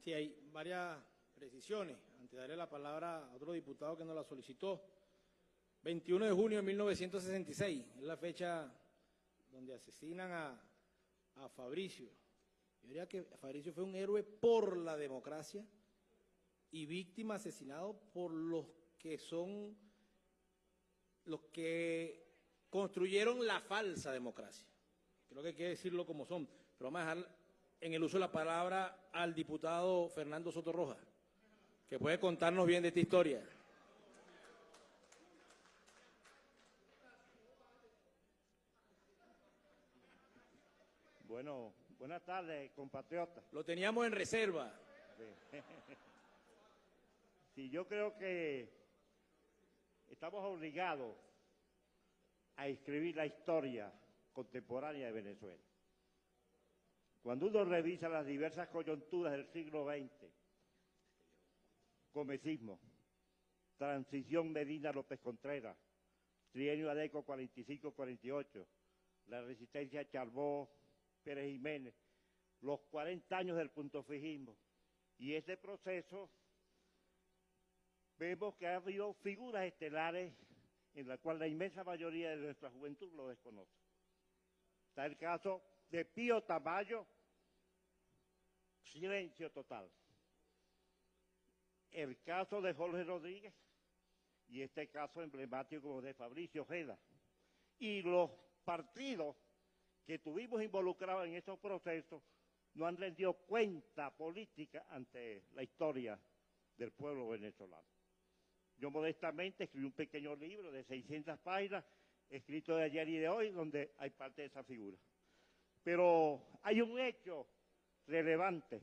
Sí, hay varias precisiones. Antes darle la palabra a otro diputado que nos la solicitó. 21 de junio de 1966, es la fecha donde asesinan a, a Fabricio. Yo diría que Fabricio fue un héroe por la democracia y víctima asesinado por los que son los que construyeron la falsa democracia. Creo que hay que decirlo como son, pero vamos a dejar en el uso de la palabra al diputado Fernando Soto Roja, que puede contarnos bien de esta historia. Bueno, buenas tardes, compatriotas. Lo teníamos en reserva. Sí, yo creo que estamos obligados a escribir la historia contemporánea de Venezuela. Cuando uno revisa las diversas coyunturas del siglo XX, comecismo, transición Medina López Contreras, trienio Adeco 45-48, la resistencia Charbó, Pérez Jiménez, los 40 años del punto fijismo. Y ese proceso vemos que ha habido figuras estelares en la cual la inmensa mayoría de nuestra juventud lo desconoce. Está el caso de Pío Tamayo, silencio total. El caso de Jorge Rodríguez y este caso emblemático de Fabricio Ojeda. Y los partidos que tuvimos involucrados en estos procesos no han rendido cuenta política ante la historia del pueblo venezolano. Yo modestamente escribí un pequeño libro de 600 páginas escrito de ayer y de hoy, donde hay parte de esa figura. Pero hay un hecho relevante.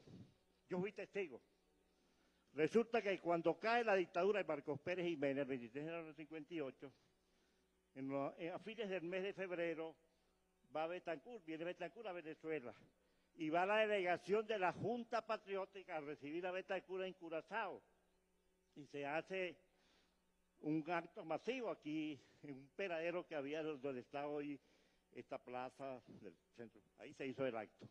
Yo fui testigo. Resulta que cuando cae la dictadura de Marcos Pérez Jiménez, el 23 de enero del 58, en lo- a fines del mes de febrero, va Betancourt, viene Betancourt a Venezuela, y va la delegación de la Junta Patriótica a recibir a Betancourt en Curazao, y se hace un acto masivo aquí, en un peradero que había donde está hoy esta plaza del centro, ahí se hizo el acto.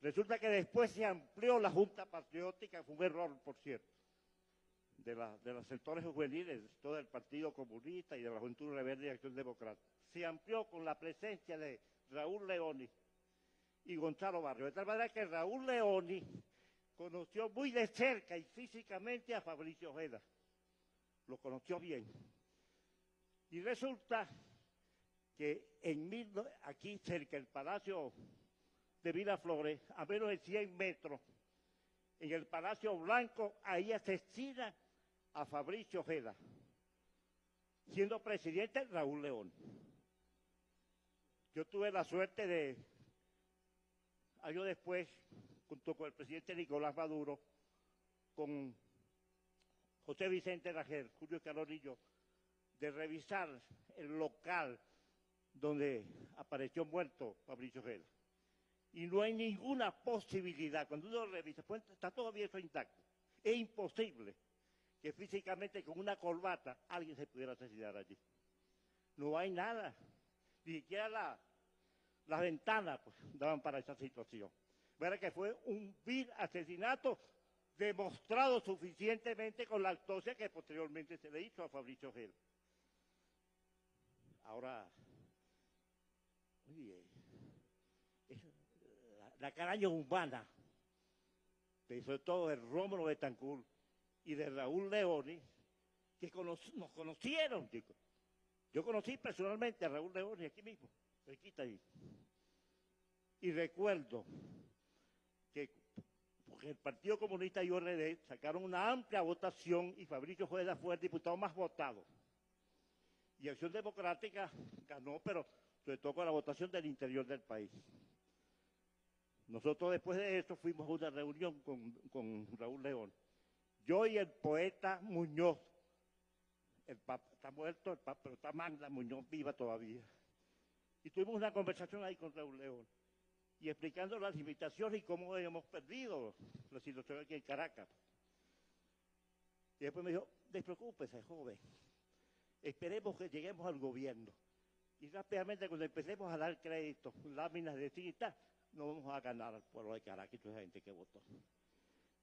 Resulta que después se amplió la Junta Patriótica, fue un error, por cierto, de, de los sectores juveniles, todo el Partido Comunista y de la Juventud Rebelde y Acción Democrática. Se amplió con la presencia de Raúl Leoni y Gonzalo Barrio. De tal manera que Raúl Leoni conoció muy de cerca y físicamente a Fabricio Ojeda. Lo conoció bien. Y resulta que en aquí cerca del Palacio de Miraflores, a menos de 100 metros, en el Palacio Blanco, ahí asesina a Fabricio Ojeda, siendo presidente Raúl León. Yo tuve la suerte de, años después, junto con el presidente Nicolás Maduro, con José Vicente Rajel, Julio Carolillo, de revisar el local donde apareció muerto Fabricio Ojeda. Y no hay ninguna posibilidad, cuando uno revisa, pues, está todavía eso intacto. Es imposible que físicamente con una corbata alguien se pudiera asesinar allí. No hay nada, ni siquiera la- las ventanas pues, daban para esa situación. Verá que fue un vil asesinato demostrado suficientemente con la autopsia que posteriormente se le hizo a Fabricio Ojeda. Ahora, la, la caraña humana, sobre todo de Rómulo Betancourt y de Raúl Leoni, que cono- nos conocieron. Yo conocí personalmente a Raúl Leoni aquí mismo, cerquita ahí. Y recuerdo que porque el Partido Comunista y ORD sacaron una amplia votación y Fabricio Juega fue el diputado más votado. Y Acción Democrática ganó, pero sobre todo con la votación del interior del país. Nosotros después de eso fuimos a una reunión con, con Raúl León. Yo y el poeta Muñoz, el papa está muerto, el papa, pero está Magda Muñoz viva todavía. Y tuvimos una conversación ahí con Raúl León y explicando las limitaciones y cómo hemos perdido la situación aquí en Caracas. Y después me dijo, despreocúpese, joven, esperemos que lleguemos al gobierno. Y rápidamente cuando empecemos a dar créditos, láminas de tinta, no vamos a ganar al pueblo de Caracas y toda esa gente que votó.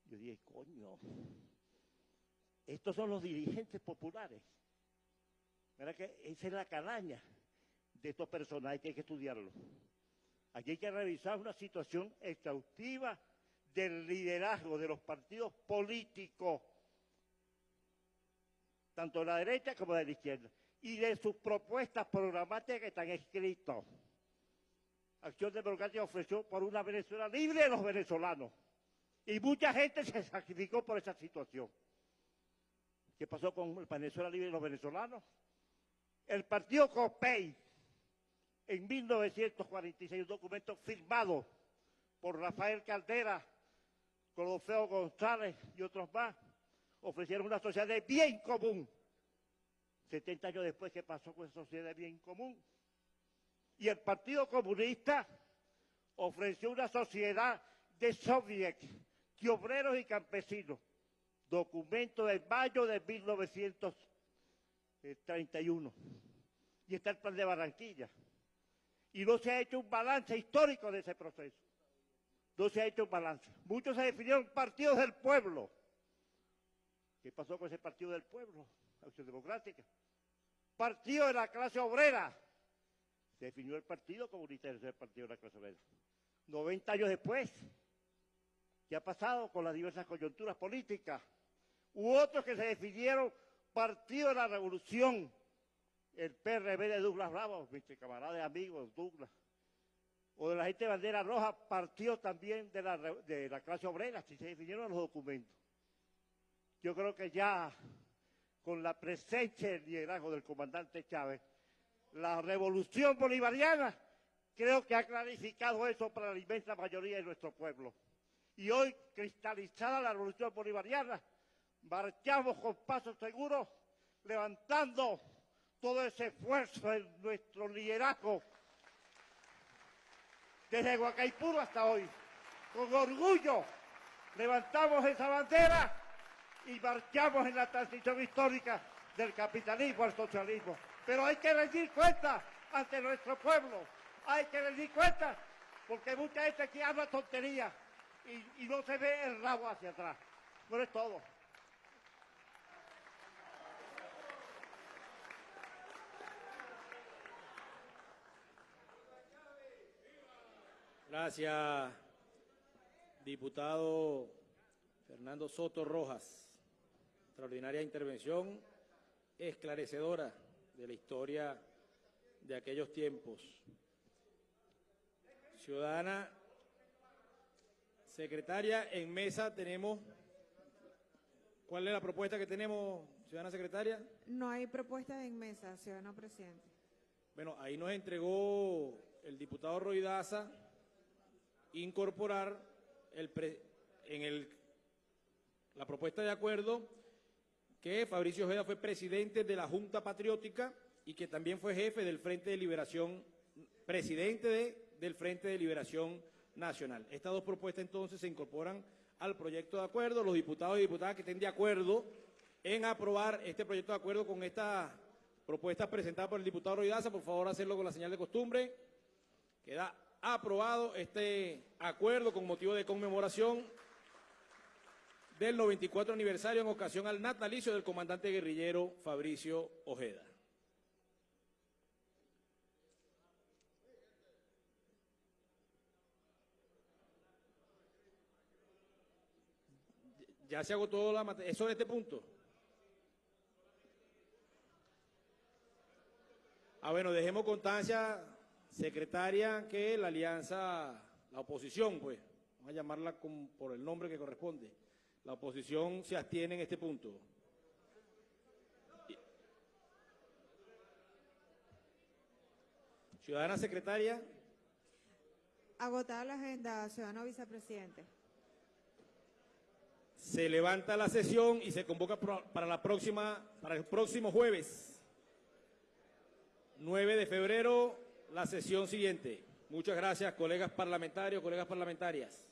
Yo dije, coño, estos son los dirigentes populares. ¿Verdad que esa es la calaña de estos personajes que hay que estudiarlo? Aquí hay que revisar una situación exhaustiva del liderazgo de los partidos políticos, tanto de la derecha como de la izquierda, y de sus propuestas programáticas que están escritas. Acción Democrática ofreció por una Venezuela libre de los venezolanos. Y mucha gente se sacrificó por esa situación. ¿Qué pasó con el Venezuela libre de los venezolanos? El partido COPEI, en 1946, un documento firmado por Rafael Caldera, Colofeo González y otros más, ofrecieron una sociedad de bien común. 70 años después, ¿qué pasó con esa sociedad de bien común? Y el Partido Comunista ofreció una sociedad de soviets, de obreros y campesinos. Documento de mayo de 1931. Y está el plan de Barranquilla. Y no se ha hecho un balance histórico de ese proceso. No se ha hecho un balance. Muchos se definieron partidos del pueblo. ¿Qué pasó con ese partido del pueblo? Acción Democrática. Partido de la clase obrera. Se definió el Partido Comunista el Partido de la clase obrera. 90 años después, ¿qué ha pasado con las diversas coyunturas políticas? U otros que se definieron Partido de la Revolución, el PRB de Douglas Bravo, mis camaradas amigos, Douglas, o de la gente de bandera roja, partido también de la, de la clase obrera, si se definieron los documentos. Yo creo que ya con la presencia y el liderazgo del comandante Chávez, La revolución bolivariana creo que ha clarificado eso para la inmensa mayoría de nuestro pueblo. Y hoy, cristalizada la revolución bolivariana, marchamos con paso seguro, levantando todo ese esfuerzo en nuestro liderazgo desde Huacaipuro hasta hoy. Con orgullo levantamos esa bandera y marchamos en la transición histórica del capitalismo al socialismo. Pero hay que rendir cuenta ante nuestro pueblo. Hay que rendir cuenta porque mucha gente aquí habla tontería y, y no se ve el rabo hacia atrás. No es todo. Gracias, diputado Fernando Soto Rojas. Extraordinaria intervención esclarecedora de la historia de aquellos tiempos. Ciudadana secretaria, en mesa tenemos. ¿Cuál es la propuesta que tenemos, ciudadana secretaria? No hay propuesta en mesa, ciudadano presidente. Bueno, ahí nos entregó el diputado Roy Daza incorporar en el, la propuesta de acuerdo que Fabricio Ojeda fue presidente de la Junta Patriótica y que también fue jefe del Frente de Liberación, presidente de- del Frente de Liberación Nacional. Estas dos propuestas entonces se incorporan al proyecto de acuerdo. Los diputados y diputadas que estén de acuerdo en aprobar este proyecto de acuerdo con esta propuesta presentada por el diputado Roy Daza, por favor hacerlo con la señal de costumbre. Queda aprobado este acuerdo con motivo de conmemoración del 94 aniversario en ocasión al natalicio del comandante guerrillero Fabricio Ojeda. Ya se agotó la materia. ¿Eso en este punto? Ah, bueno, dejemos constancia, secretaria, que la alianza, la oposición, pues, vamos a llamarla con- por el nombre que corresponde, la oposición se abstiene en este punto. Ciudadana secretaria, Agotada la agenda, ciudadano vicepresidente. se levanta la sesión y se convoca para la próxima, para el próximo jueves, 9 de febrero, la sesión siguiente. Muchas gracias, colegas parlamentarios, colegas parlamentarias.